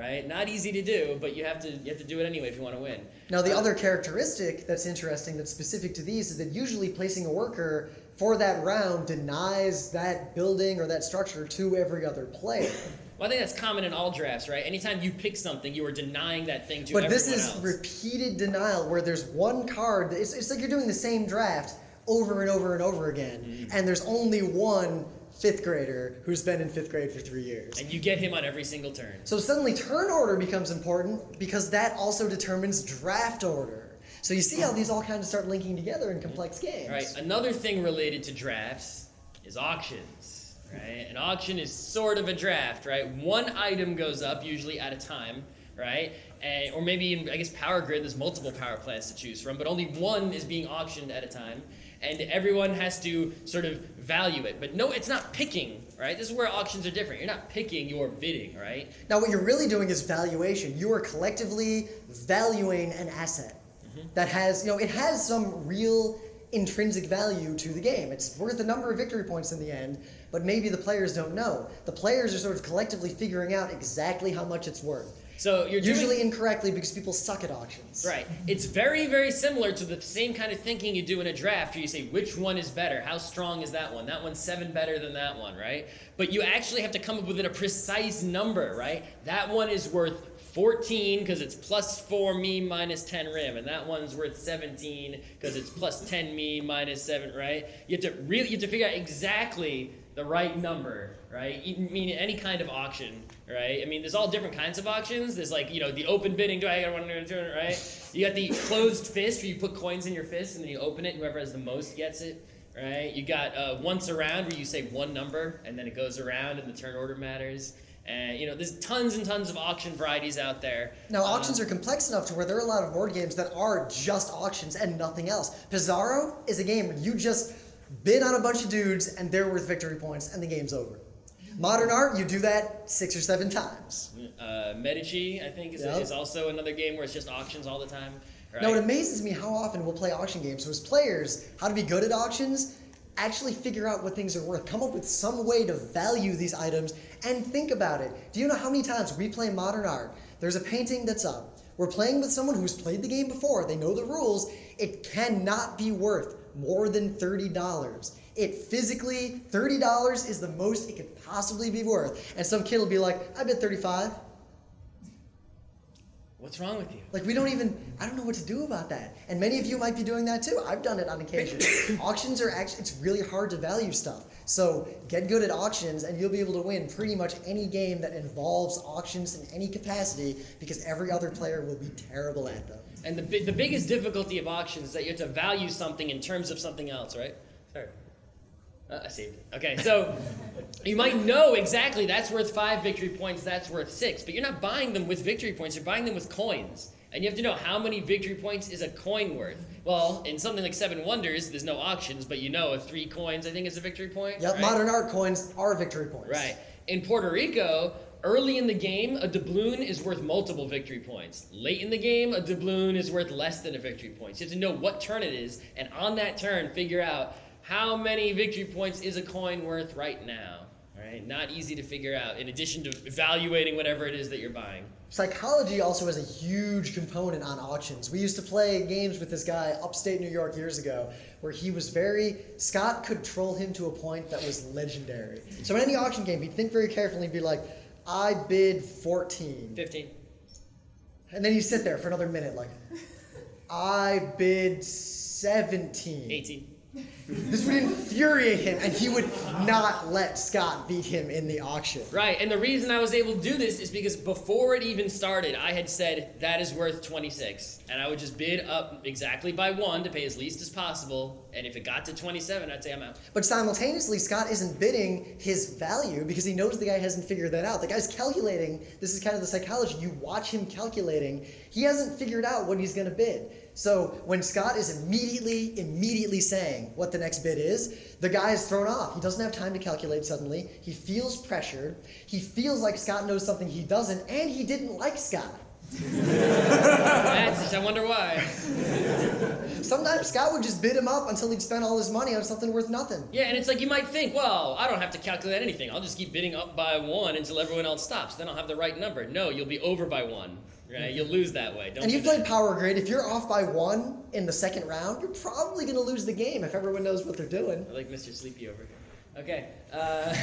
right? Not easy to do, but you have to you have to do it anyway if you want to win. Now, the other characteristic that's interesting that's specific to these is that usually placing a worker for that round denies that building or that structure to every other player. Well, I think that's common in all drafts, right? Anytime you pick something, you are denying that thing to But this is else. repeated denial where there's one card. It's, it's like you're doing the same draft over and over and over again, Mm-hmm. and there's only one fifth grader who's been in fifth grade for three years. and you get him on every single turn. So suddenly turn order becomes important because that also determines draft order. So you see how these all kind of start linking together in complex games. All right. Another thing related to drafts is auctions. Right. An auction is sort of a draft, right? One item goes up usually at a time, right? And, or maybe in I guess power grid, there's multiple power plants to choose from, but only one is being auctioned at a time. and everyone has to sort of value it. But no, it's not picking, right? This is where auctions are different. You're not picking, you're bidding, right? Now, what you're really doing is valuation. You are collectively valuing an asset mm-hmm. that has, you know, it has some real intrinsic value to the game. It's worth a number of victory points in the end, but maybe the players don't know. The players are sort of collectively figuring out exactly how much it's worth. So you're doing- Usually incorrectly because people suck at auctions. Right. It's very, very similar to the same kind of thinking you do in a draft where you say, which one is better? How strong is that one? That one's seven better than that one, right? But you actually have to come up with a precise number, right? That one is worth 14 because it's plus 4 me minus 10 Rym, and that one's worth 17 because it's plus 10 me minus 7, right? You have to really you have to figure out exactly the right number, right? I mean, any kind of auction, right? I mean, there's all different kinds of auctions. There's like, you know, the open bidding, do I want to turn it, right? You got the closed fist where you put coins in your fist and then you open it, whoever has the most gets it, right? You got uh, once around where you say one number and then it goes around and the turn order matters. And, you know, there's tons and tons of auction varieties out there. Now, Um, auctions are complex enough to where there are a lot of board games that are just auctions and nothing else. Pizarro is a game where you just bid on a bunch of dudes and they're worth victory points and the game's over. Modern art, you do that six or seven times. Uh, Medici, I think, is, Yep. is also another game where it's just auctions all the time. Right? Now, it amazes me how often we'll play auction games. So, as players, how to be good at auctions, actually figure out what things are worth, come up with some way to value these items, and think about it. Do you know how many times we play modern art? There's a painting that's up. We're playing with someone who's played the game before, they know the rules. It cannot be worth more than $30. It physically, $30 is the most it could possibly be worth. And some kid will be like, I bet 35. What's wrong with you? Like we don't even I don't know what to do about that. And many of you might be doing that too. I've done it on occasion. auctions are actually it's really hard to value stuff. So get good at auctions and you'll be able to win pretty much any game that involves auctions in any capacity because every other player will be terrible at them. And the, the biggest difficulty of auctions is that you have to value something in terms of something else, right? Sorry. Uh, I saved it. Okay, so you might know exactly that's worth five victory points, that's worth six, but you're not buying them with victory points, you're buying them with coins. And you have to know how many victory points is a coin worth. Well, in something like Seven Wonders, there's no auctions, but you know, if three coins, I think, is a victory point. Yep, right? modern art coins are victory points. Right. In Puerto Rico, early in the game, a doubloon is worth multiple victory points. Late in the game, a doubloon is worth less than a victory point. So you have to know what turn it is, and on that turn, figure out how many victory points is a coin worth right now. Right? Not easy to figure out, in addition to evaluating whatever it is that you're buying. Psychology also has a huge component on auctions. We used to play games with this guy upstate New York years ago where he was very, Scott could troll him to a point that was legendary. So in any auction game, he'd think very carefully and be like, I bid 14. 15. And then he'd sit there for another minute like, I bid 17. 18. This would infuriate him and he would not let Scott beat him in the auction. Right, and the reason I was able to do this is because before it even started, I had said that is worth 26. And I would just bid up exactly by one to pay as least as possible. And if it got to 27, I'd say I'm out. But simultaneously, Scott isn't bidding his value because he knows the guy hasn't figured that out. The guy's calculating. This is kind of the psychology. You watch him calculating. He hasn't figured out what he's going to bid. So when Scott is immediately, immediately saying what the next bid is, the guy is thrown off. He doesn't have time to calculate suddenly. He feels pressured. He feels like Scott knows something he doesn't, and he didn't like Scott. That's, I wonder why. Sometimes Scott would just bid him up until he'd spent all his money on something worth nothing. Yeah, and it's like you might think, well, I don't have to calculate anything. I'll just keep bidding up by one until everyone else stops. Then I'll have the right number. No, you'll be over by one. Right? You'll lose that way. Don't And you've played Power Grid. If you're off by one in the second round, you're probably going to lose the game if everyone knows what they're doing. I like Mr. Sleepy over here. Okay, uh,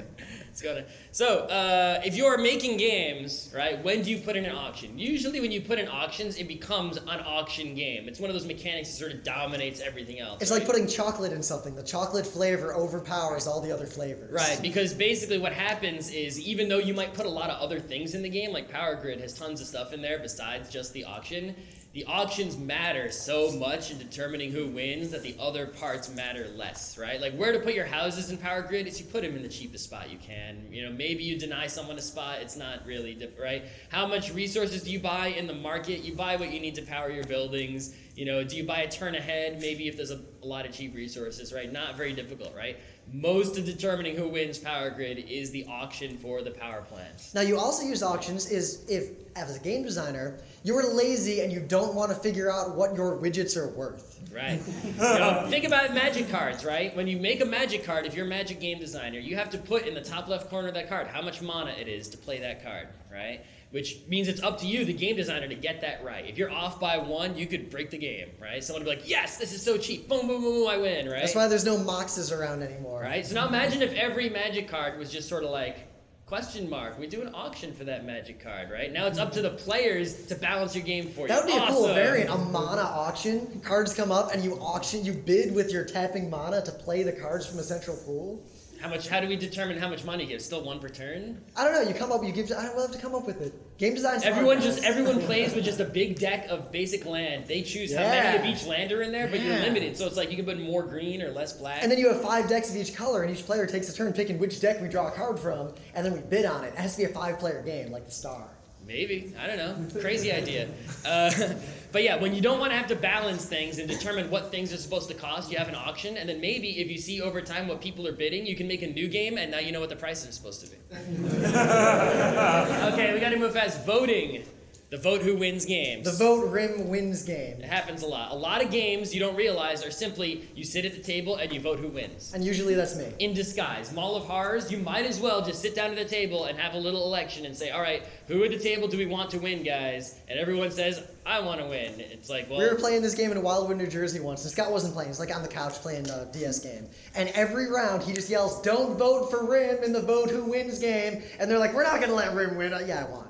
let's go to. So, uh, if you're making games, right, when do you put in an auction? Usually, when you put in auctions, it becomes an auction game. It's one of those mechanics that sort of dominates everything else. It's right? like putting chocolate in something. The chocolate flavor overpowers all the other flavors. Right, because basically what happens is even though you might put a lot of other things in the game, like Power Grid has tons of stuff in there besides just the auction, the auctions matter so much in determining who wins that the other parts matter less, right? Like where to put your houses in Power Grid is you put them in the cheapest spot you can. You know, maybe you deny someone a spot, it's not really different, right? How much resources do you buy in the market? You buy what you need to power your buildings. You know, do you buy a turn ahead? Maybe if there's a, a lot of cheap resources, right? Not very difficult, right? Most of determining who wins Power Grid is the auction for the power plant. Now you also use auctions is if as a game designer you're lazy and you don't want to figure out what your widgets are worth. Right. you know, think about magic cards, right? When you make a magic card, if you're a magic game designer, you have to put in the top left corner of that card how much mana it is to play that card, right? Which means it's up to you, the game designer, to get that right. If you're off by one, you could break the game, right? Someone would be like, yes, this is so cheap. Boom, boom, boom, boom, I win, right? That's why there's no moxes around anymore. Right? So now imagine if every magic card was just sort of like, Question mark. We do an auction for that magic card, right? Now it's up to the players to balance your game for you. That would be awesome. a cool variant, a mana auction. Cards come up and you auction, you bid with your tapping mana to play the cards from a central pool. How much? How do we determine how much money you give? Still one per turn? I don't know. You come up, you give. I don't have to come up with it. Game design. Everyone just everyone plays with just a big deck of basic land. They choose how many of each land are in there, but you're limited. So it's like you can put more green or less black. And then you have five decks of each color, and each player takes a turn picking which deck we draw a card from, and then we bid on it. It has to be a five-player game, like the Star. Maybe I don't know. Crazy idea. Uh, but yeah, when you don't want to have to balance things and determine what things are supposed to cost, you have an auction, and then maybe if you see over time what people are bidding, you can make a new game, and now you know what the price is supposed to be. okay, we got to move fast. Voting, the vote who wins games. The vote Rym wins game, It happens a lot. A lot of games you don't realize are simply you sit at the table and you vote who wins. and usually that's me. In disguise. Mall of Horrors, you might as well just sit down at the table and have a little election and say, all right, who at the table do we want to win, guys? And everyone says, I want to win. It's like, well, We were playing this game in Wildwood, New Jersey once, and Scott wasn't playing. He's like on the couch playing a DS game. And every round he just yells, "Don't vote for Rym in the vote who wins game." And they're like, "We're not gonna let Rym win." Uh, yeah, I won.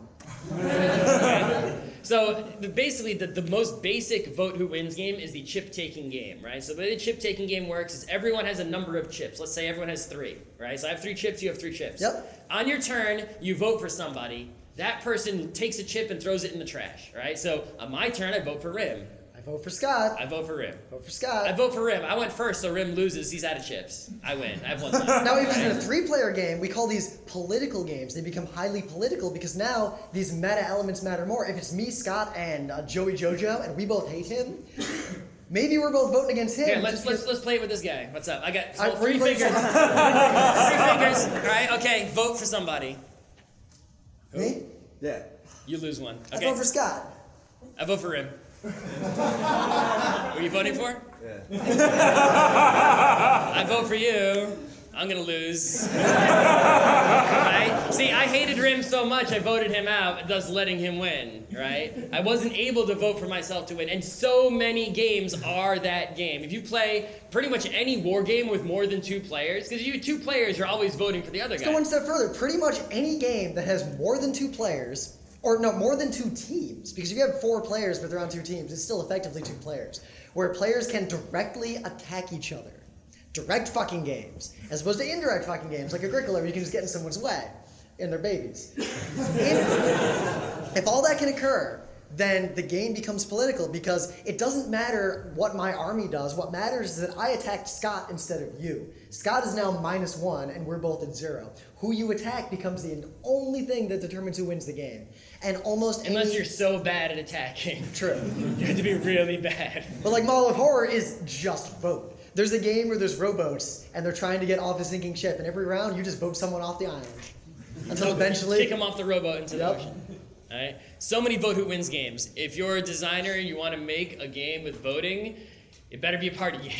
So the, basically, the, the most basic vote who wins game is the chip taking game, right? So the way the chip taking game works is everyone has a number of chips. Let's say everyone has three, right? So I have three chips, you have three chips. Yep. On your turn, you vote for somebody. That person takes a chip and throws it in the trash, right? So on my turn, I vote for Rym. I vote for Scott. I vote for Rym. vote for Scott. I vote for Rym. I went first, so Rym loses. He's out of chips. I win. I have one left. Now, if in a three-player game, we call these political games. They become highly political because now these meta elements matter more. If it's me, Scott, and uh, Joey Jojo, and we both hate him, maybe we're both voting against him. Here, let's let's let's play it with this guy. What's up? I got I- three fingers. three fingers. All right. Okay. Vote for somebody. me. Yeah. You lose one. I Okay. vote for Scott. I vote for Rym. Who are you voting for? Yeah. I vote for you. I'm gonna lose. right? See, I hated Rym so much, I voted him out, thus letting him win. Right? I wasn't able to vote for myself to win, and so many games are that game. If you play pretty much any war game with more than two players, because you two players, you're always voting for the other Let's guy. go one step further. Pretty much any game that has more than two players, or no, more than two teams, because if you have four players but they're on two teams, it's still effectively two players, where players can directly attack each other. Direct fucking games, as opposed to indirect fucking games like Agricola, where you can just get in someone's way and their babies. if, if all that can occur, then the game becomes political because it doesn't matter what my army does. What matters is that I attacked Scott instead of you. Scott is now minus one, and we're both at zero. Who you attack becomes the only thing that determines who wins the game. And almost Unless any, you're so bad at attacking. true. You have to be really bad. But like Mall of Horror is just vote. There's a game where there's rowboats and they're trying to get off a sinking ship, and every round you just vote someone off the island until eventually. Kick them off the rowboat into the Yep. ocean. All right. So many vote who wins games. If you're a designer and you want to make a game with voting, it better be a party game.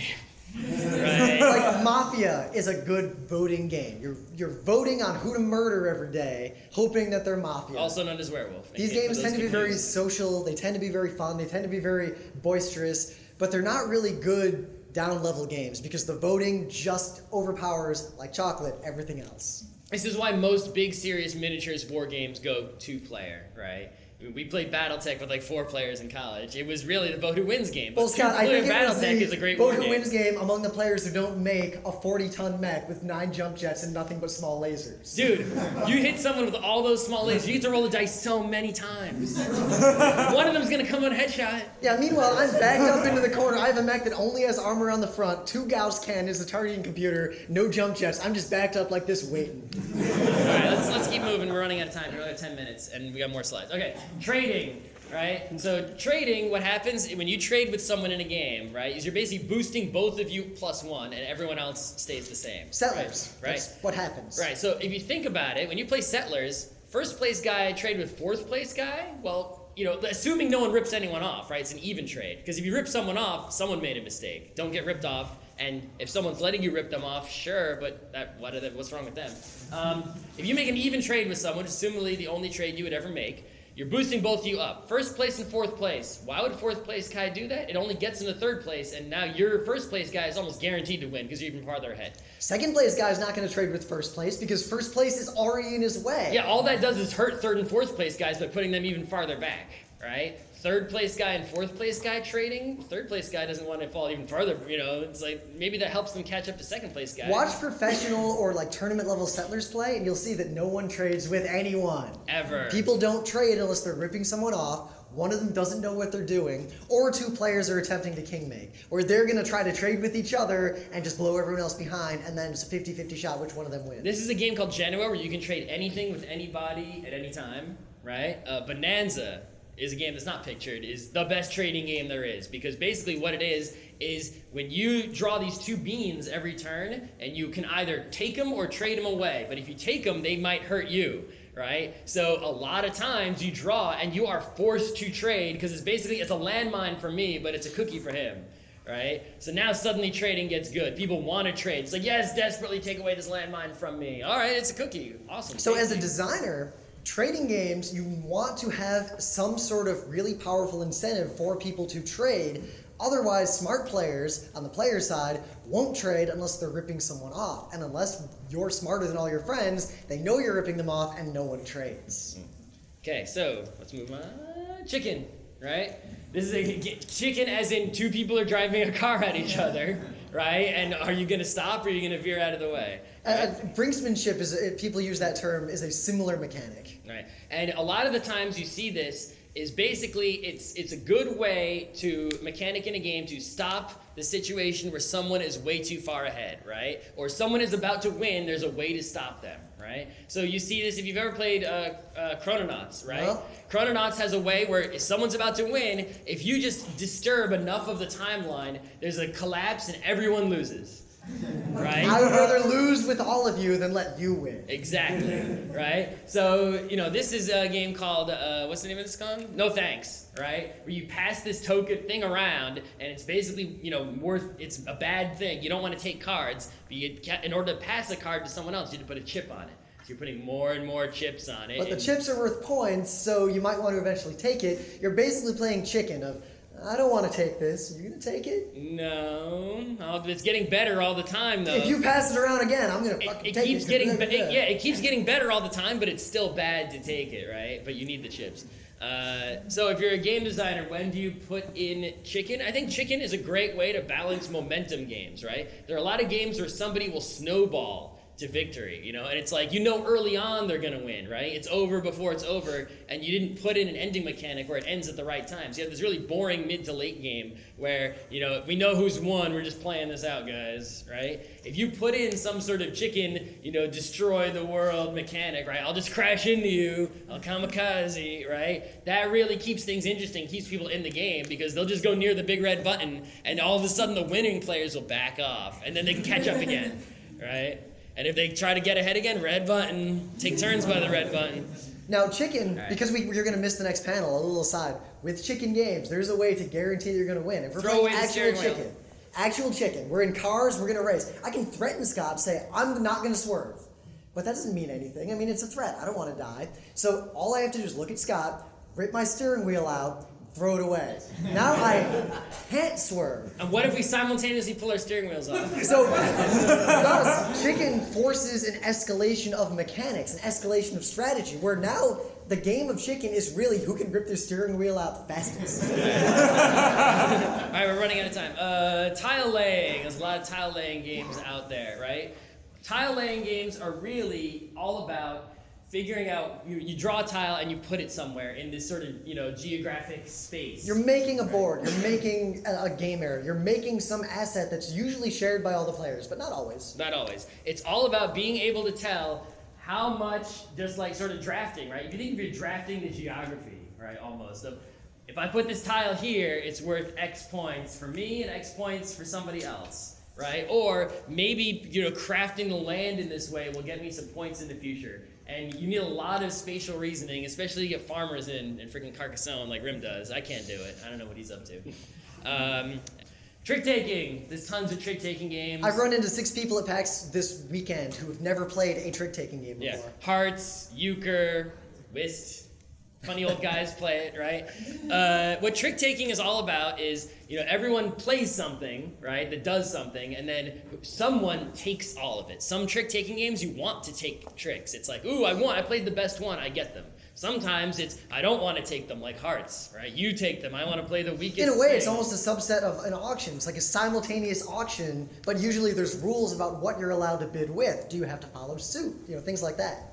right. like Mafia is a good voting game. You're you're voting on who to murder every day, hoping that they're mafia. Also known as werewolf. These games tend to be very social. They tend to be very fun. They tend to be very boisterous, but they're not really good down level games because the voting just overpowers like chocolate everything else. This is why most big serious miniatures war games go two player, right? We played BattleTech with like four players in college. It was really the vote who wins game. But Well, Scott, I think BattleTech is a great vote who game. wins game among the players who don't make a 40-ton mech with nine jump jets and nothing but small lasers. Dude, you hit someone with all those small lasers. You get to roll the dice so many times. One of them's gonna come on headshot. Yeah, meanwhile, I'm backed up into the corner. I have a mech that only has armor on the front, two Gauss cannons, a targeting computer, no jump jets. I'm just backed up like this waiting. All right, let's let's keep moving. We're running out of time. We only have ten minutes, and we got more slides. Okay, trading. Right. And so trading, what happens when you trade with someone in a game, right? Is you're basically boosting both of you plus one, and everyone else stays the same. Settlers. Right. right. That's what happens. Right. So if you think about it, when you play settlers, first place guy trade with fourth place guy. Well, you know, assuming no one rips anyone off, right? It's an even trade. Because if you rip someone off, someone made a mistake. Don't get ripped off. And if someone's letting you rip them off, sure, but that, what are they, what's wrong with them? Um, if you make an even trade with someone, assumably the only trade you would ever make, you're boosting both of you up. First place and fourth place. Why would fourth place guy do that? It only gets him to third place, and now your first place guy is almost guaranteed to win because you're even farther ahead. Second place guy is not going to trade with first place because first place is already in his way. Yeah, all that does is hurt third and fourth place guys by putting them even farther back, right? Third place guy and fourth place guy trading. Third place guy doesn't want to fall even farther. You know, it's like maybe that helps them catch up to second place guy. Watch professional or like tournament level settlers play, and you'll see that no one trades with anyone. ever. People don't trade unless they're ripping someone off. One of them doesn't know what they're doing, or two players are attempting to king make, or they're gonna try to trade with each other and just blow everyone else behind, and then it's a 50 50 shot which one of them wins. This is a game called Genoa where you can trade anything with anybody at any time, right? Uh, Bohnanza is a game that's not pictured, is the best trading game there is because basically what it is is when you draw these two beans every turn and you can either take them or trade them away. But if you take them, they might hurt you. Right, so a lot of times you draw and you are forced to trade because it's basically it's a landmine for me, but it's a cookie for him right? So now suddenly trading gets good. People want to trade. It's like, yes, desperately take away this landmine from me. All right, it's a cookie. Awesome. So, as a designer, trading games, you want to have some sort of really powerful incentive for people to trade. Otherwise, smart players on the player side won't trade unless they're ripping someone off. And unless you're smarter than all your friends, they know you're ripping them off and no one trades. Okay, so let's move on. Chicken, right? This is a chicken, as in two people are driving a car at each other, right? And are you going to stop or are you going to veer out of the way? Uh, brinksmanship is if people use that term is a similar mechanic. Right. And a lot of the times you see this is basically it's it's a good way to mechanic in a game to stop the situation where someone is way too far ahead, right? Or someone is about to win, there's a way to stop them, right? So you see this if you've ever played uh, uh, Chrononauts, right? Well- Chrononauts has a way where if someone's about to win, if you just disturb enough of the timeline, there's a collapse and everyone loses. Right? I would rather lose with all of you than let you win. Exactly. right? So, you know, this is a game called, uh, what's the name of this game? No Thanks, right? Where you pass this token thing around, and it's basically, you know, worth, it's a bad thing. You don't want to take cards, but you, in order to pass a card to someone else, you have to put a chip on it. So you're putting more and more chips on it. But the chips are worth points, so you might want to eventually take it. You're basically playing chicken of, I don't want to take this. Are you going to take it? No. Oh, it's getting better all the time, though. If you pass it around again, I'm going to it, fucking it take keeps it. getting be- it- yeah it keeps getting better all the time but it's still bad to take it right but you need the chips uh, so if you're a game designer when do you put in chicken i think chicken is a great way to balance momentum games right there are a lot of games where somebody will snowball to victory, you know, and it's like you know early on they're gonna win, right? It's over before it's over, and you didn't put in an ending mechanic where it ends at the right time. So you have this really boring mid to late game where you know we know who's won, we're just playing this out, guys, right? If you put in some sort of chicken, you know, destroy the world mechanic, right? I'll just crash into you, I'll kamikaze, right? That really keeps things interesting, keeps people in the game because they'll just go near the big red button, and all of a sudden the winning players will back off, and then they can catch up again, right? And if they try to get ahead again, red button. Take turns by the red button. Now, chicken, Alright. because we, you're going to miss the next panel, a little aside. With chicken games, there's a way to guarantee you're going to win. If we're Throw playing away actual steering wheel. chicken, actual chicken, we're in cars, we're going to race. I can threaten Scott, say, I'm not going to swerve. But that doesn't mean anything. I mean, it's a threat. I don't want to die. So all I have to do is look at Scott, rip my steering wheel out, throw it away. Now I can't swerve. And what if we simultaneously pull our steering wheels off? So, thus, chicken forces an escalation of mechanics, an escalation of strategy, where now the game of chicken is really who can rip their steering wheel out fastest. All right, we're running out of time. Uh, tile laying. There's a lot of tile laying games out there, right? Tile laying games are really all about figuring out. You, you draw a tile and you put it somewhere in this sort of you know geographic space. You're making a board. You're making a, a game area. You're making some asset that's usually shared by all the players, but not always. Not always. It's all about being able to tell how much, just like sort of drafting, right? If you think if you're drafting the geography, right, almost of if I put this tile here, it's worth X points for me and X points for somebody else, right? Or maybe you know crafting the land in this way will get me some points in the future. And you need a lot of spatial reasoning, especially to get farmers in, in freaking Carcassonne like Rym does. I can't do it. I don't know what he's up to. Um, trick taking. There's tons of trick taking games. I've run into six people at PAX this weekend who have never played a trick taking game Yeah, before. hearts, euchre, whist. Funny old guys play it, right? Uh, what trick taking is all about is you know everyone plays something, right, that does something, and then someone takes all of it. Some trick taking games you want to take tricks. It's like, ooh, I want, I played the best one, I get them. Sometimes it's I don't want to take them, like hearts, right? You take them. I want to play the weakest. In a way, it's almost a subset of an auction. It's like a simultaneous auction, but usually there's rules about what you're allowed to bid with. Do you have to follow suit? You know, things like that.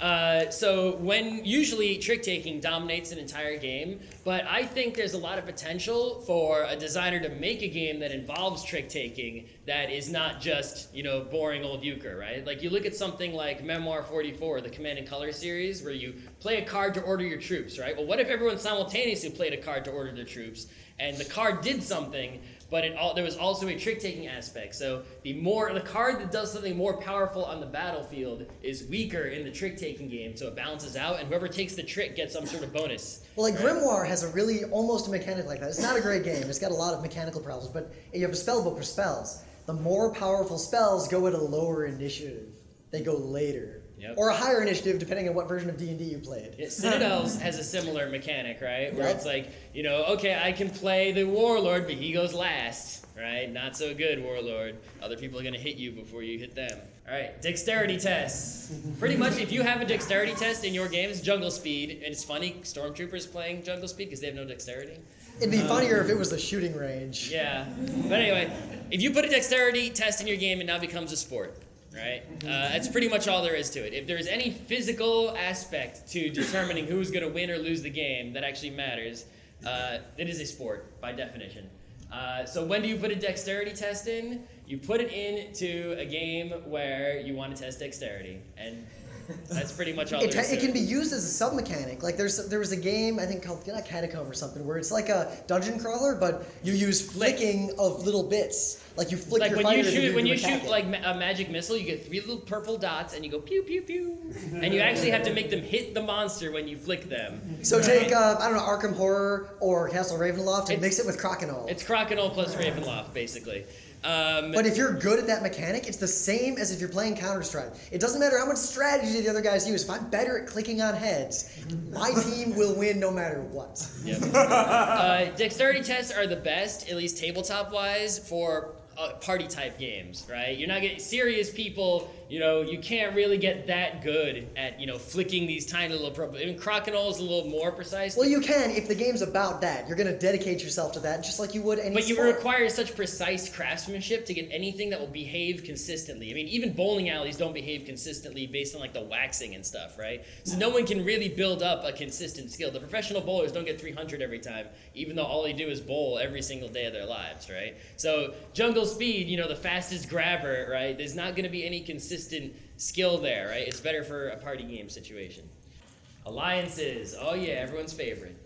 Uh, so when usually trick taking dominates an entire game, but I think there's a lot of potential for a designer to make a game that involves trick taking that is not just you know boring old euchre, right? Like you look at something like Memoir 44, the Command and Color series, where you play a card to order your troops, right? Well, what if everyone simultaneously played a card to order their troops, and the card did something, but it all, there was also a trick taking aspect. So the more the card that does something more powerful on the battlefield is weaker in the trick taking game, so it balances out, and whoever takes the trick gets some sort of bonus. Well, like right? Grimoire has a really almost a mechanic like that. It's not a great game. It's got a lot of mechanical problems, but you have a spell book for spells. The more powerful spells go at a lower initiative. They go later. Yep. Or a higher initiative, depending on what version of D and D you played. Yeah, Citadels has a similar mechanic, right? Where Yep. it's like, you know, okay, I can play the warlord, but he goes last, right? Not so good, warlord. Other people are gonna hit you before you hit them. All right, dexterity tests. Pretty much, if you have a dexterity test in your game, it's jungle speed, and it's funny, stormtroopers playing jungle speed because they have no dexterity. It'd be um, funnier if it was the shooting range. Yeah. But anyway, if you put a dexterity test in your game, it now becomes a sport, right? Uh, that's pretty much all there is to it. If there's any physical aspect to determining who's going to win or lose the game that actually matters, uh, it is a sport by definition. Uh, so when do you put a dexterity test in? You put it into a game where you want to test dexterity, and that's pretty much all It, it can be used as a sub mechanic. Like there's there was a game I think called not Catacomb or something where it's like a dungeon crawler, but you use flicking of little bits. Like you flick like your when you shoot when you shoot it. like a magic missile you get three little purple dots and you go pew pew pew and you actually have to make them hit the monster when you flick them So take uh, I don't know Arkham Horror or Castle Ravenloft and It's- mix it with Crokinole. it's Crokinole plus Ravenloft basically um, But if you're good at that mechanic, it's the same as if you're playing Counter Strike. It doesn't matter how much strategy the other guys use. If I'm better at clicking on heads, my team will win no matter what. Yep. uh, dexterity tests are the best, at least tabletop wise, for uh, party type games, right? You're not getting serious people. You know, you can't really get that good at you know flicking these tiny little. Pro- I mean, Crokinole is a little more precise. Well, you can if the game's about that. You're going to dedicate yourself to that, just like you would any But you sport. require such precise craftsmanship to get anything that will behave consistently. I mean, even bowling alleys don't behave consistently based on like the waxing and stuff, right? So no one can really build up a consistent skill. The professional bowlers don't get 300 every time, even though all they do is bowl every single day of their lives, right? So jungle speed, you know, the fastest grabber, right? There's not going to be any consistent skill there, right? It's better for a party game situation. Alliances, oh yeah, everyone's favorite.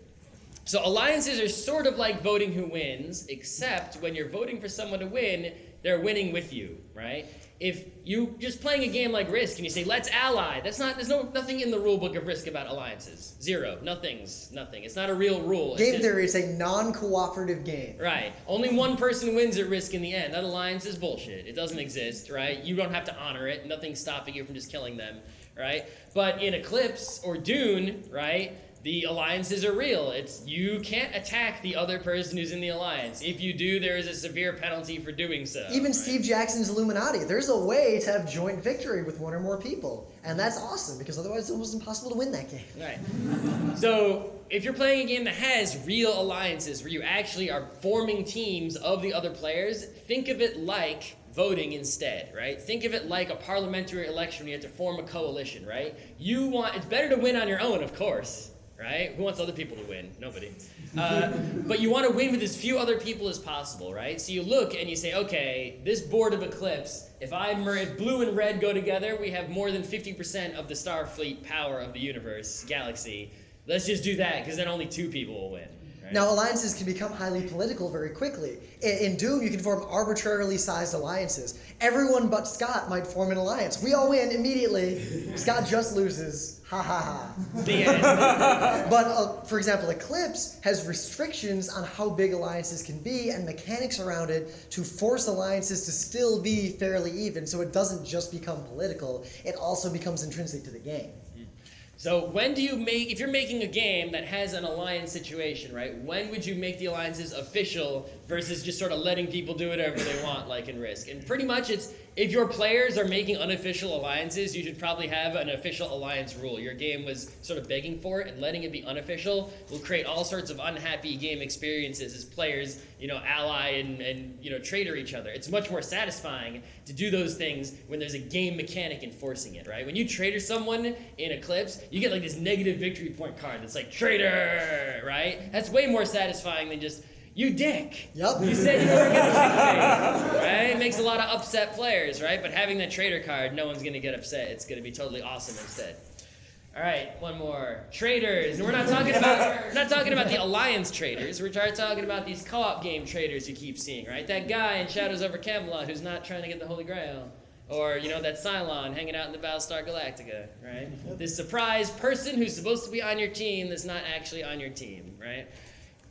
So alliances are sort of like voting who wins, except when you're voting for someone to win, they're winning with you, right? If you just playing a game like Risk and you say let's ally, that's not there's no nothing in the rule book of Risk about alliances. Zero, nothing's nothing. It's not a real rule. Game just- theory is a non-cooperative game. Right. Only one person wins at Risk in the end. That alliance is bullshit. It doesn't exist, right? You don't have to honor it. Nothing's stopping you from just killing them, right? But in Eclipse or Dune, right? The alliances are real. It's you can't attack the other person who's in the alliance. If you do, there is a severe penalty for doing so. Even right? Steve Jackson's Illuminati, there's a way to have joint victory with one or more people. And that's awesome because otherwise it's almost impossible to win that game. Right. So if you're playing a game that has real alliances where you actually are forming teams of the other players, think of it like voting instead, right? Think of it like a parliamentary election where you have to form a coalition, right? You want it's better to win on your own, of course, right? Who wants other people to win? Nobody. Uh, but you want to win with as few other people as possible, right? So you look and you say, okay, this board of Eclipse, if I mer- if blue and red go together, we have more than 50% of the Starfleet power of the universe, galaxy. Let's just do that because then only two people will win. Right? Now, alliances can become highly political very quickly. In, in Dune, you can form arbitrarily sized alliances. Everyone but Scott might form an alliance. We all win immediately. Scott just loses. Ha ha ha. the end. But uh, for example, Eclipse has restrictions on how big alliances can be and mechanics around it to force alliances to still be fairly even so it doesn't just become political, it also becomes intrinsic to the game. So when do you make if you're making a game that has an alliance situation, right? When would you make the alliances official versus just sort of letting people do whatever they want, like in Risk? And pretty much it's if your players are making unofficial alliances, you should probably have an official alliance rule. Your game was sort of begging for it, and letting it be unofficial will create all sorts of unhappy game experiences as players, you know, ally and, and you know, traitor each other. It's much more satisfying to do those things when there's a game mechanic enforcing it, right? When you traitor someone in Eclipse, you get like this negative victory point card that's like traitor, right? That's way more satisfying than just you dick. Yup. You said you were gonna kick me, right? It makes a lot of upset players, right? But having that traitor card, no one's gonna get upset. It's gonna be totally awesome instead. All right, one more. Traitors. And we're not talking about we're not talking about the alliance traders. We're talking about these co-op game traitors you keep seeing, right? That guy in Shadows over Camelot who's not trying to get the Holy Grail. Or, you know, that Cylon hanging out in the Battlestar Galactica, right? This surprise person who's supposed to be on your team that's not actually on your team, right?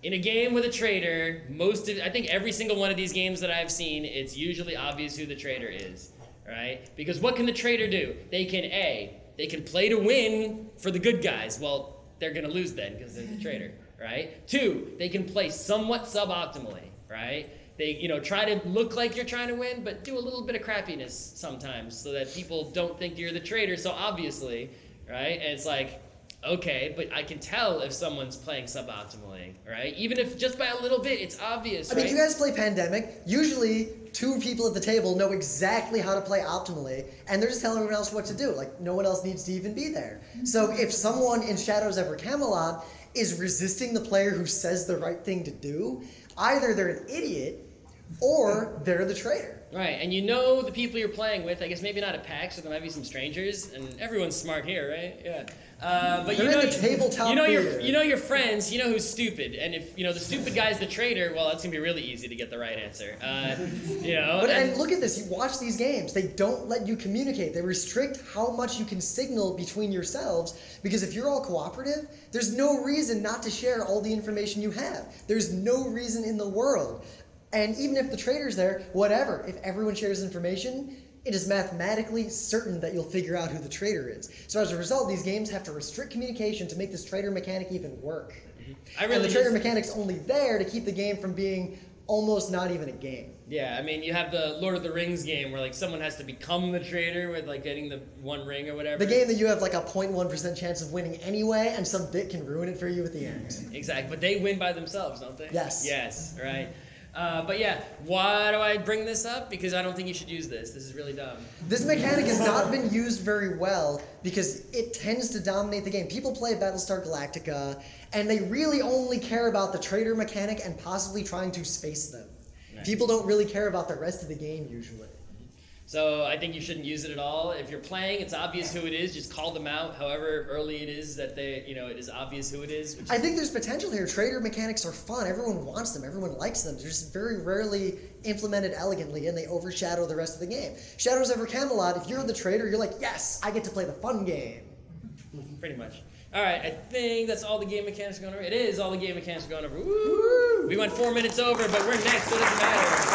In a game with a traitor, most of I think every single one of these games that I've seen, it's usually obvious who the traitor is, right? Because what can the traitor do? They can a they can play to win for the good guys. Well, they're gonna lose then because they're the traitor, right? Two, they can play somewhat suboptimally, right? They you know try to look like you're trying to win, but do a little bit of crappiness sometimes so that people don't think you're the traitor so obviously, right? And it's like okay, but I can tell if someone's playing suboptimally, right? Even if just by a little bit, it's obvious, I mean, you guys play Pandemic. Usually, two people at the table know exactly how to play optimally, and they're just telling everyone else what to do. Like, no one else needs to even be there. So, if someone in Shadows over Camelot is resisting the player who says the right thing to do, either they're an idiot or they're the traitor. Right, and you know the people you're playing with. I guess maybe not at PAX, so there might be some strangers, and everyone's smart here, right? Yeah. Uh, but you They're know, in the tabletop you know your, you know your friends. You know who's stupid, and if you know the stupid guy's the traitor, well, that's gonna be really easy to get the right answer. Uh, you know, But and- and look at this. You watch these games. They don't let you communicate. They restrict how much you can signal between yourselves because if you're all cooperative, there's no reason not to share all the information you have. There's no reason in the world. And even if the traitor's there, whatever. If everyone shares information, it is mathematically certain that you'll figure out who the traitor is. So as a result, these games have to restrict communication to make this traitor mechanic even work. Mm-hmm. I and really the traitor just- mechanic's only there to keep the game from being almost not even a game. Yeah, I mean, you have the Lord of the Rings game where like someone has to become the traitor with like getting the one ring or whatever. The game that you have like a 0.1% chance of winning anyway, and some bit can ruin it for you at the end. Exactly, but they win by themselves, don't they? Yes. Yes, right. Uh, but yeah, why do I bring this up? Because I don't think you should use this. This is really dumb. This mechanic has not been used very well because it tends to dominate the game. People play Battlestar Galactica, and they really only care about the traitor mechanic and possibly trying to space them. Right. People don't really care about the rest of the game usually. So I think you shouldn't use it at all. If you're playing, it's obvious who it is. Just call them out, however early it is that they, you know, it is obvious who it is. Which I think there's potential here. Traitor mechanics are fun. Everyone wants them. Everyone likes them. They're just very rarely implemented elegantly, and they overshadow the rest of the game. Shadows over Camelot. If you're the traitor, you're like, yes, I get to play the fun game. pretty much. All right, I think that's all the game mechanics are going over. It is all the game mechanics are going over. Woo! We went four minutes over, but we're next, so it doesn't matter.